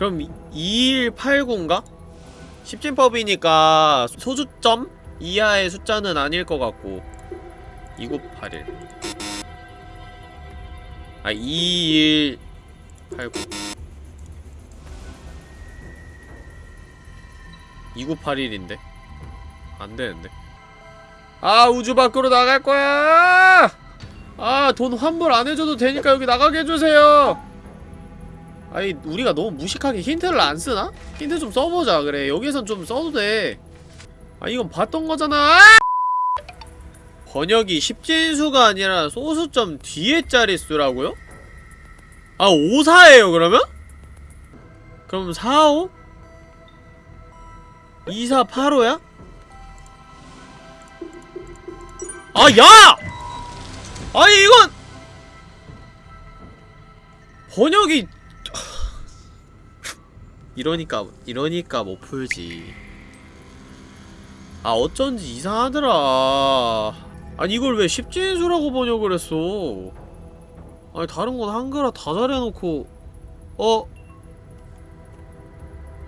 그럼 2189인가? 십진법이니까 소수점 이하의 숫자는 아닐 것 같고. 2981 아, 2189 2981인데? 안되는데? 아 우주 밖으로 나갈 거야! 아 돈 환불 안 해줘도 되니까 여기 나가게 해주세요 아니 우리가 너무 무식하게 힌트를 안 쓰나? 힌트 좀 써보자 그래 여기선 좀 써도 돼아 이건 봤던 거잖아 번역이 십진수가 아니라 소수점 뒤에 자릿수라고요? 아 54예요 그러면? 그럼 45? 2485야? 아 야! 아니 이건 번역이 이러니까 이러니까 못 풀지. 아 어쩐지 이상하더라. 아니 이걸 왜 십진수라고 번역을 했어? 아니 다른 건 한글화 다 잘해놓고 어?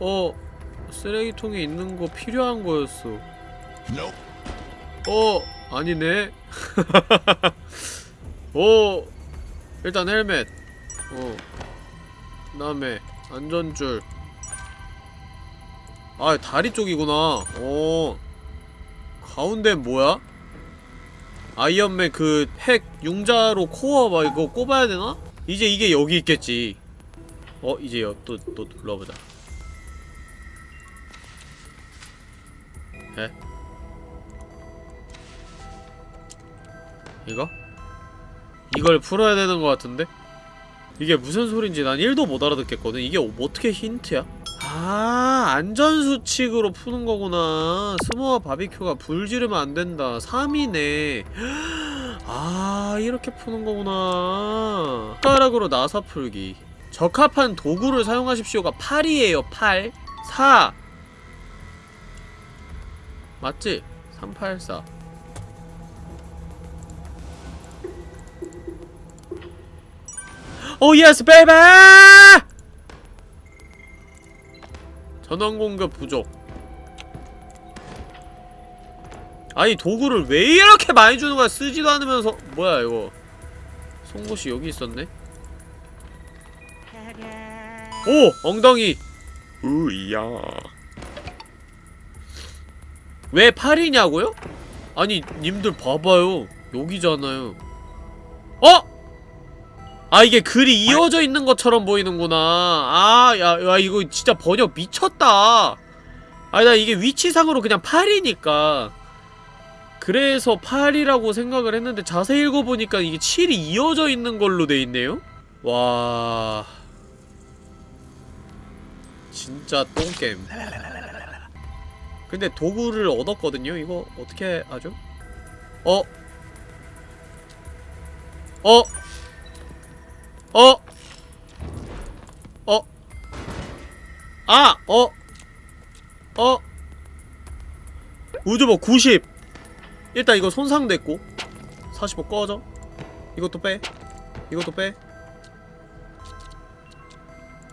어? 쓰레기통에 있는 거 필요한 거였어. 어? 아니네. 어? 일단 헬멧. 어. 그 다음에 안전줄. 아 다리 쪽이구나 어 가운데 뭐야? 아이언맨 그 핵 융자로 코어 막 이거 꼽아야 되나? 이제 이게 여기 있겠지 어 이제 또또 눌러보자 에? 이거? 이걸 풀어야 되는 것 같은데? 이게 무슨 소린지 난 1도 못 알아듣겠거든 이게 어떻게 힌트야? 아 안전수칙으로 푸는 거구나. 스모와 바비큐가 불 지르면 안 된다. 3이네. 아 이렇게 푸는 거구나. 숟가락으로 나사 풀기. 적합한 도구를 사용하십시오가 8이에요 8 4 맞지? 384 oh yes baby 전원 공급 부족. 아니 도구를 왜 이렇게 많이 주는 거야? 쓰지도 않으면서. 뭐야 이거? 송곳이 여기 있었네? 오! 엉덩이! 으이야. 왜 8이냐고요? 아니 님들 봐봐요. 여기잖아요. 어? 아 이게 글이 이어져 있는 것처럼 보이는구나 아야 야, 이거 진짜 번역 미쳤다 아니 나 이게 위치상으로 그냥 8이니까 그래서 8이라고 생각을 했는데 자세히 읽어보니까 이게 7이 이어져 있는 걸로 돼있네요? 와... 진짜 똥겜 근데 도구를 얻었거든요? 이거 어떻게 하죠? 어? 어? 어? 어? 아! 어? 어? 우주복 90 일단 이거 손상됐고 45 꺼져 이것도 빼 이것도 빼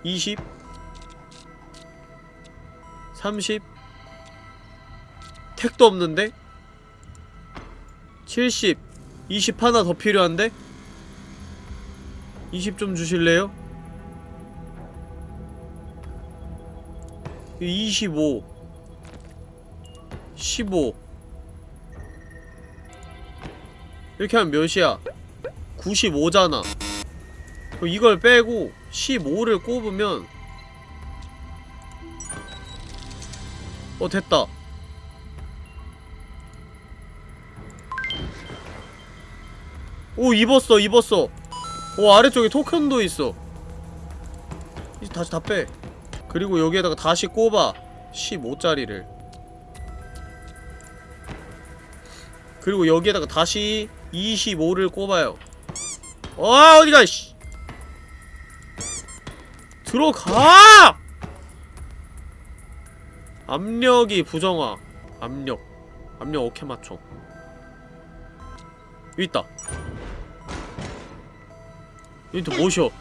20 30 택도 없는데 70 20 하나 더 필요한데 20좀 주실래요? 25 15 이렇게 하면 몇이야? 95잖아. 이걸 빼고 15를 꼽으면 어 됐다. 오 입었어 입었어 오 아래쪽에 토큰도 있어. 이제 다시 다 빼. 그리고 여기에다가 다시 꼽아. 15짜리를. 그리고 여기에다가 다시 25를 꼽아요. 아 어디가 씨! 들어가! 압력이 부정화. 압력. 압력 어케 맞춰. 있다 여기 또 뭐셔.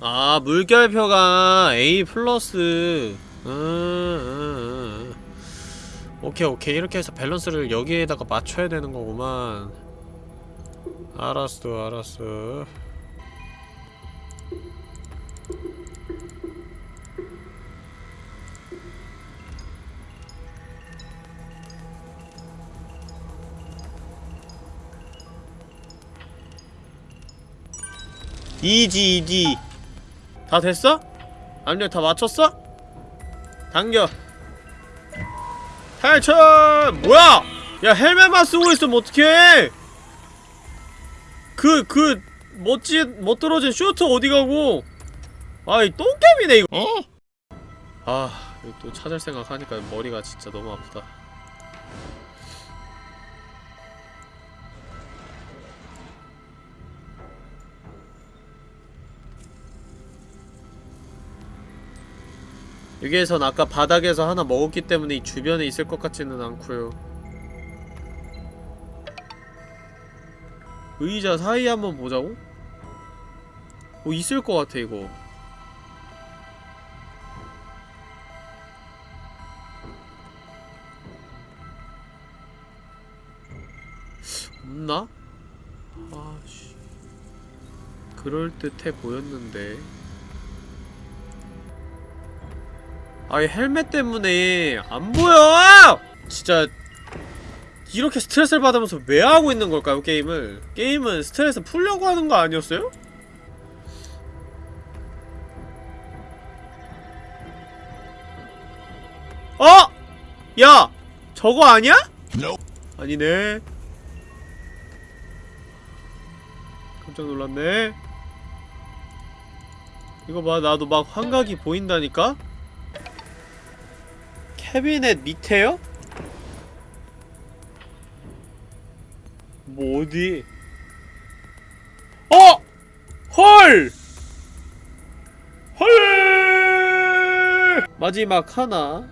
아 물결표가 A 플러스. 음, 음, 음. 오케이 오케이. 이렇게 해서 밸런스를 여기에다가 맞춰야 되는 거구만. 알았어 알았어 easy easy 다 됐어? 압력 다 맞췄어? 당겨 탈출! 뭐야! 야 헬멧만 쓰고 있으면 어떡해! 그, 그, 멋진, 멋들어진 슈트 어디 가고! 아이, 똥개미네, 이거! 어? 아, 또 찾을 생각하니까 머리가 진짜 너무 아프다. 여기에선 아까 바닥에서 하나 먹었기 때문에 이 주변에 있을 것 같지는 않고요 의자 사이에 한번 보자고? 뭐 있을 것 같아 이거 없나? 아씨 그럴듯해 보였는데 아이 헬멧 때문에 안 보여! 진짜 이렇게 스트레스를 받으면서 왜 하고 있는 걸까요 게임을? 게임은 스트레스 풀려고 하는 거 아니었어요? 어! 야! 저거 아니야? 아니네 깜짝 놀랐네 이거 봐 나도 막 환각이 보인다니까? 캐비넷 밑에요? 뭐 어디? 어! 헐! 헐! 마지막 하나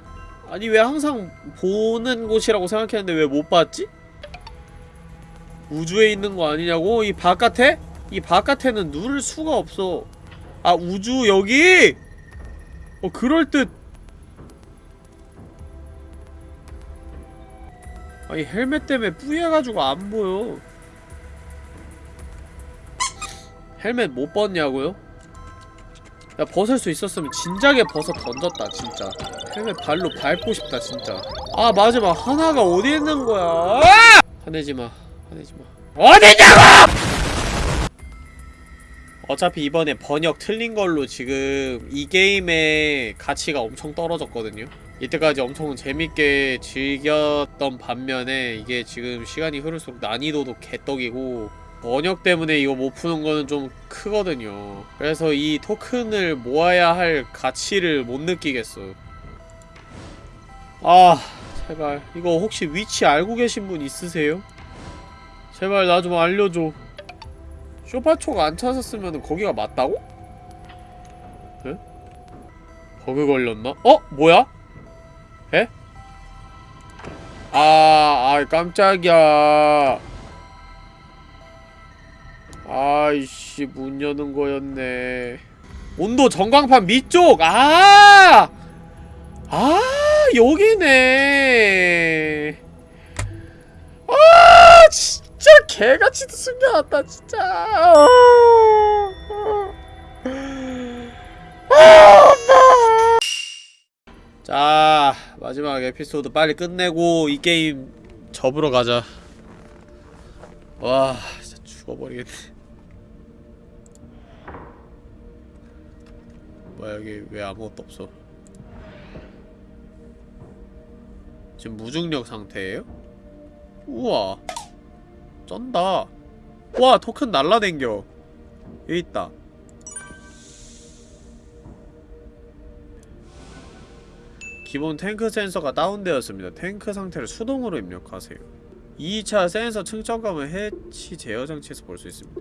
아니 왜 항상 보는 곳이라고 생각했는데 왜 못 봤지? 우주에 있는 거 아니냐고? 이 바깥에? 이 바깥에는 누를 수가 없어 아 우주 여기? 어 그럴듯 아니 헬멧 때문에 뿌여가지고 안 보여. 헬멧 못 벗냐고요? 야 벗을 수 있었으면 진작에 벗어 던졌다 진짜. 헬멧 발로 밟고 싶다 진짜. 아 마지막 하나가 어디 있는 거야? 화내지마 화내지마. 어디냐고! 어차피 이번에 번역 틀린 걸로 지금 이 게임의 가치가 엄청 떨어졌거든요 이때까지 엄청 재밌게 즐겼던 반면에 이게 지금 시간이 흐를수록 난이도도 개떡이고 번역 때문에 이거 못 푸는 거는 좀 크거든요 그래서 이 토큰을 모아야 할 가치를 못 느끼겠어요 아 제발 이거 혹시 위치 알고 계신 분 있으세요? 제발 나 좀 알려줘 쇼파초가 안 찾았으면 거기가 맞다고? 에? 버그 걸렸나? 어? 뭐야? 에? 아, 아 깜짝이야. 아이씨, 문 여는 거였네. 온도 전광판 밑쪽! 아! 아, 여기네. 아, 진짜 개같이 숨겨놨다, 진짜. 아, 마지막 에피소드 빨리 끝내고 이 게임 접으러 가자. 와, 진짜 죽어버리겠네. 뭐야 여기 왜 아무것도 없어? 지금 무중력 상태예요? 우와 쩐다 와 토큰 날라댕겨 여기 있다 기본 탱크 센서가 다운되었습니다. 탱크 상태를 수동으로 입력하세요. 2차 센서 측정감을 해치 제어 장치에서 볼 수 있습니다.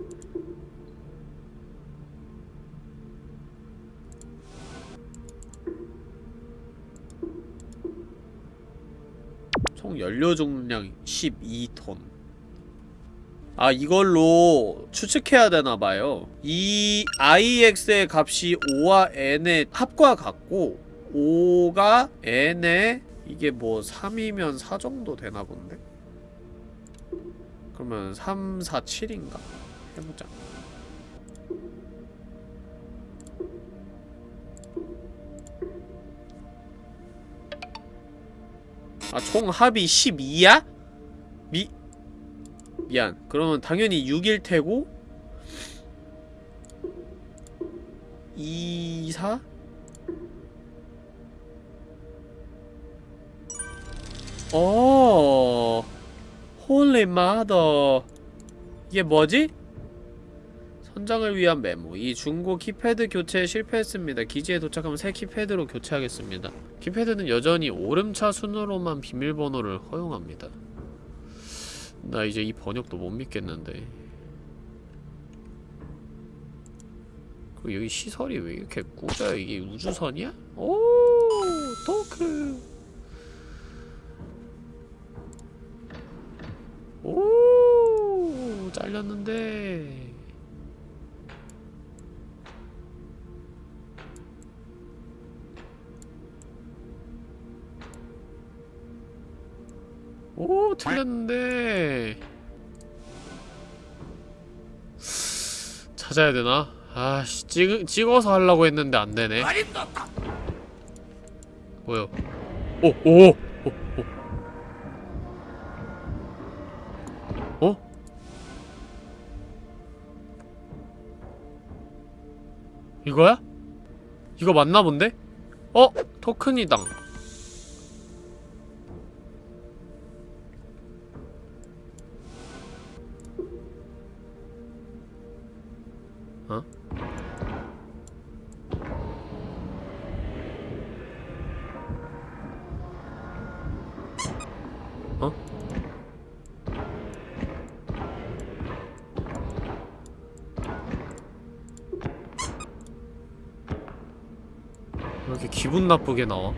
총 연료 중량 12톤. 아 이걸로 추측해야 되나봐요. 이 IX의 값이 5와 N의 합과 같고 5가 N의 이게 뭐 3이면 4 정도 되나 본데? 그러면 3, 4, 7인가? 해보자 아, 총 합이 12야? 미... 미안. 그러면 당연히 6일 테고 2, 4? 어... holy mother. 이게 뭐지? 선장을 위한 메모. 이 중고 키패드 교체에 실패했습니다. 기지에 도착하면 새 키패드로 교체하겠습니다. 키패드는 여전히 오름차 순으로만 비밀번호를 허용합니다. 나 이제 이 번역도 못 믿겠는데. 그리고 여기 시설이 왜 이렇게 꾸져요 이게 우주선이야? 오 토크 오 잘렸는데 오 틀렸는데 찾아야 되나? 아씨 찍, 찍어서 하려고 했는데 안 되네 뭐요? 오! 오! 오! 오! 이거야? 이거 맞나 본데? 어? 토큰이당 나쁘게 나와?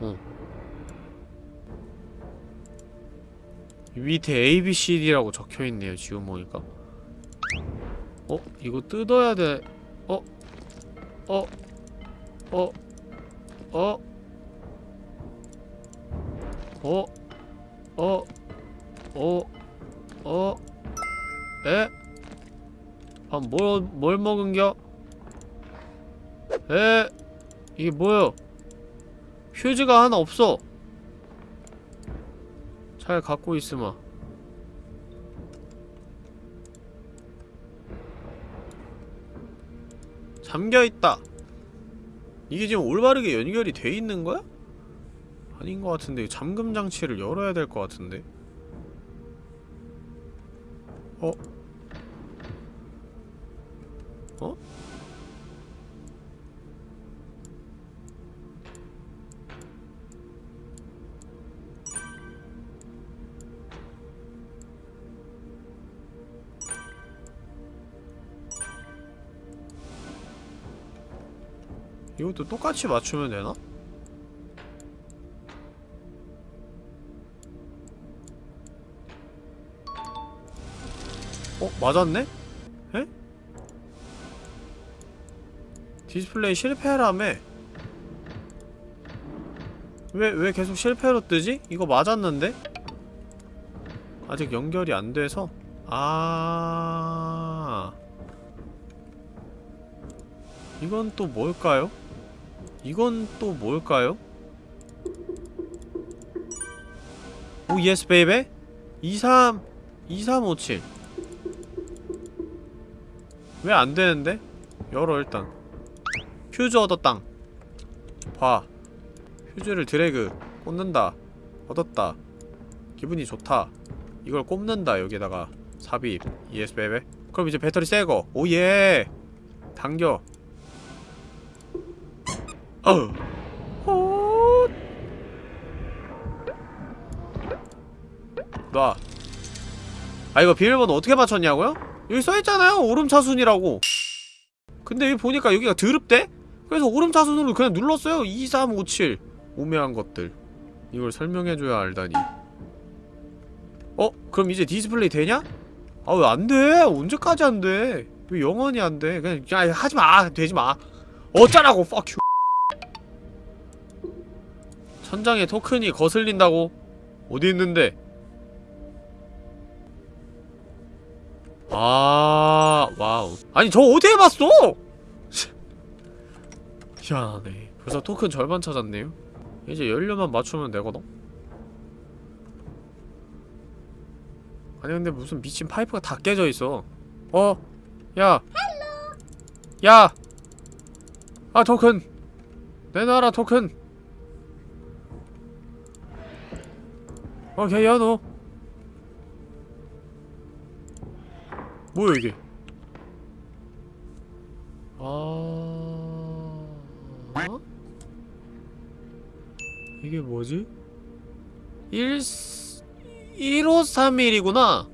어. 이 밑에 ABCD라고 적혀있네요 지금 보니까 어? 이거 뜯어야 돼 이게 뭐야? 휴지가 하나 없어. 잘 갖고 있으마. 잠겨있다. 이게 지금 올바르게 연결이 돼 있는 거야? 아닌 것 같은데 잠금 장치를 열어야 될 것 같은데. 어? 어? 이것도 똑같이 맞추면 되나? 어? 맞았네? 에? 디스플레이 실패라며 왜, 왜 계속 실패로 뜨지? 이거 맞았는데? 아직 연결이 안 돼서? 아 이건 또 뭘까요? 이건 또 뭘까요? oh yes baby 23 2357 왜 안되는데? 열어 일단. 퓨즈 얻었당. 봐. 퓨즈를 드래그. 꽂는다. 얻었다. 기분이 좋다. 이걸 꼽는다 여기다가. 삽입. yes baby 그럼 이제 배터리 새거. oh yeah. 당겨 헛. 놔. 아 이거 비밀번호 어떻게 맞췄냐고요? 여기 써있잖아요 오름차순이라고 근데 여기 보니까 여기가 드럽대? 그래서 오름차순으로 그냥 눌렀어요 2357 우매한 것들 이걸 설명해줘야 알다니 어? 그럼 이제 디스플레이 되냐? 아 왜 안돼 언제까지 안돼 왜 영원히 안돼 그냥 야 하지마 되지마 어쩌라고 fuck you 천장에 토큰이 거슬린다고? 어디 있는데? 아, wow. 아니, 저 어디에 봤어? 희한하네. 벌써 토큰 절반 찾았네요. 이제 연료만 맞추면 되거든? 아니, 근데 무슨 미친 파이프가 다 깨져 있어. 어? 야. 야! 아, 토큰! 내놔라, 토큰! 오케이, 야너. 뭐야, 이게? 아... 어? 이게 뭐지? 1... 1531이구나!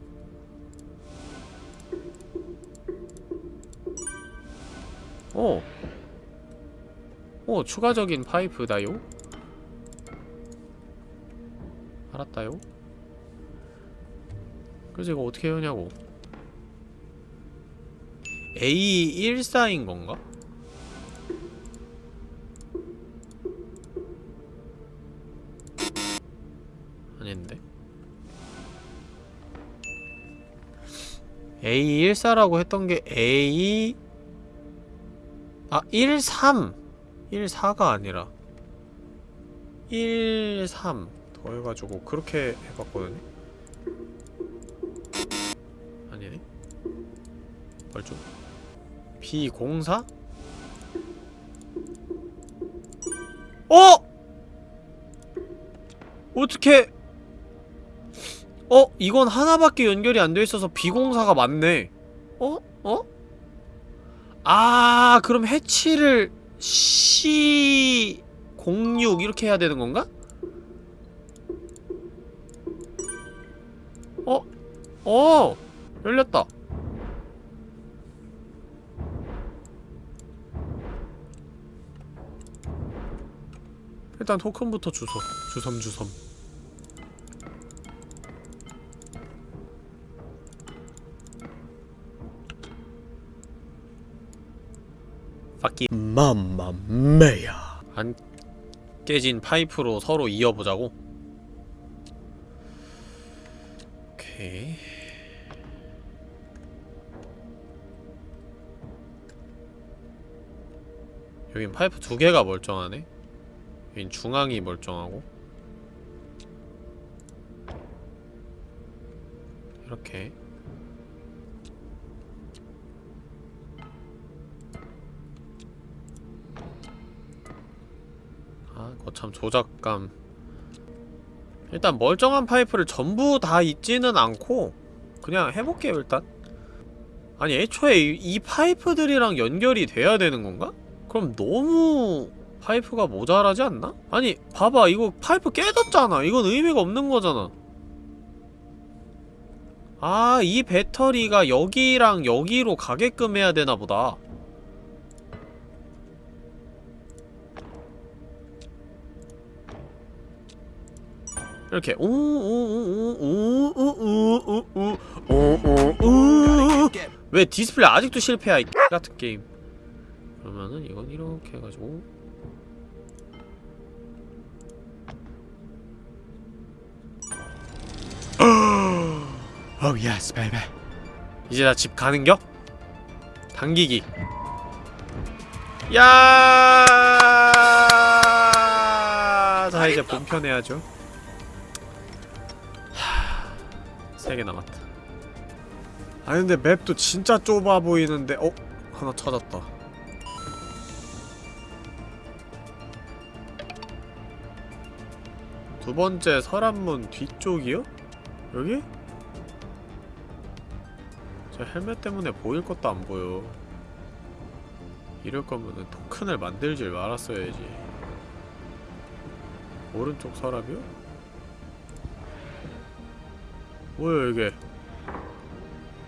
어. 어, 추가적인 파이프다요? 알았다요? 그래서 이거 어떻게 하냐고 A14인 건가? 아닌데 A14라고 했던 게 A 아 13! 14가 아니라 13더 해가지고 그렇게 해봤거든요? 아니네 벌좀 B04? 어! 어떻게 어? 이건 하나밖에 연결이 안 돼 있어서 B04가 맞네 어? 어? 아 그럼 해치를 C06 이렇게 해야 되는 건가? 어! 열렸다 일단 토큰부터 주소 주섬주섬 바퀴 맘마메야. 안 깨진 파이프로 서로 이어보자고? 오케이 여긴 파이프 두 개가 멀쩡하네 여긴 중앙이 멀쩡하고 이렇게 아, 거참 조작감. 일단 멀쩡한 파이프를 전부 다 있지는 않고 그냥 해볼게요, 일단. 아니 애초에 이, 이 파이프들이랑 연결이 돼야 되는 건가? 그럼 너무 파이프가 모자라지 않나? 아니 봐봐 이거 파이프 깨졌잖아 이건 의미가 없는 거잖아 아 이 배터리가 여기랑 여기로 가게끔 해야 되나 보다 이렇게 오오오오오오오오오오오 왜 디스플레이 아직도 실패야 이 같은 게임 그러면은 이건 이렇게 해가지고 Oh yes, baby. 이제 나 집 가는겨? 당기기 야! 자 이제 본편 해야죠 세개 남았다 아 근데 맵도 진짜 좁아 보이는데 어? 하나 찾았다 두 번째 서란문 뒤쪽이요? 여기? 저 헬멧 때문에 보일 것도 안 보여. 이럴 거면은 토큰을 만들질 말았어야지. 오른쪽 서랍이요? 뭐야 이게?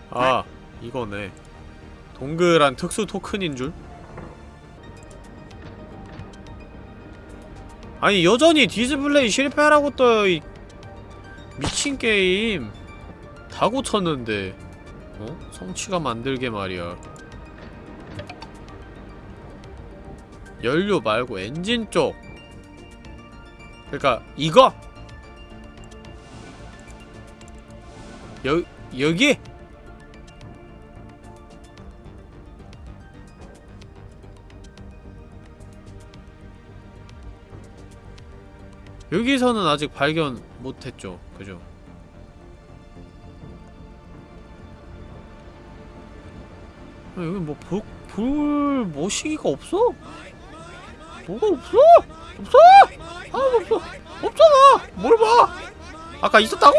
아 이거네. 동그란 특수 토큰인 줄? 아니 여전히 디스플레이 실패라고 떠요 이 미친 게임 다 고쳤는데 어? 성취가 만들게 말이야 연료 말고 엔진 쪽 그니까 이거! 여, 여기? 여기서는 아직 발견 못했죠 그죠? 야, 여기 뭐, 볼, 볼, 모시기가 없어? 뭐가 없어? 없어! 아, 없어! 없잖아! 뭘 봐! 아까 있었다고?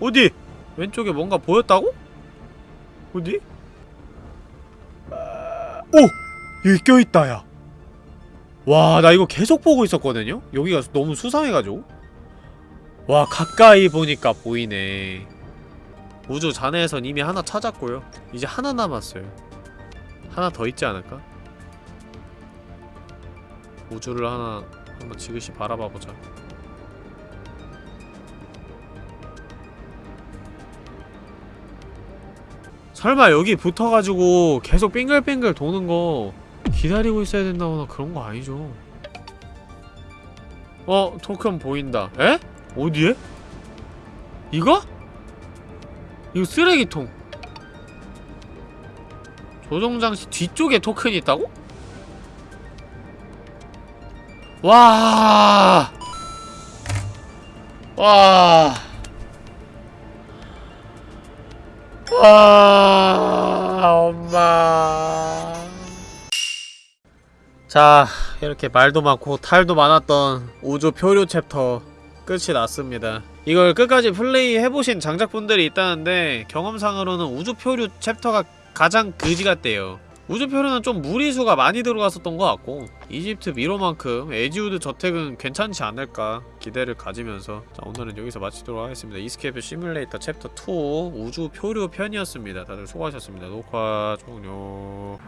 어디? 왼쪽에 뭔가 보였다고? 어디? 오! 여기 껴있다, 야. 와, 나 이거 계속 보고 있었거든요? 여기가 너무 수상해가지고. 와, 가까이 보니까 보이네. 우주 잔해에선 이미 하나 찾았고요. 이제 하나 남았어요. 하나 더 있지 않을까? 우주를 하나 한번 지그시 바라봐보자. 설마 여기 붙어가지고 계속 빙글빙글 도는 거 기다리고 있어야 된다거나 그런 거 아니죠? 어, 토큰 보인다. 에? 어디에? 이거? 이거 쓰레기통. 조종장치 뒤쪽에 토큰이 있다고? 와. 와. 와, 엄마. 자, 이렇게 말도 많고 탈도 많았던 우주 표류 챕터 끝이 났습니다. 이걸 끝까지 플레이 해보신 장작분들이 있다는데 경험상으로는 우주 표류 챕터가 가장 그지 같대요. 우주 표류는 좀 무리수가 많이 들어갔었던 것 같고 이집트 미로만큼 에지우드 저택은 괜찮지 않을까 기대를 가지면서 자 오늘은 여기서 마치도록 하겠습니다. Escape Simulator 챕터 2 우주 표류 편이었습니다. 다들 수고하셨습니다. 녹화 종료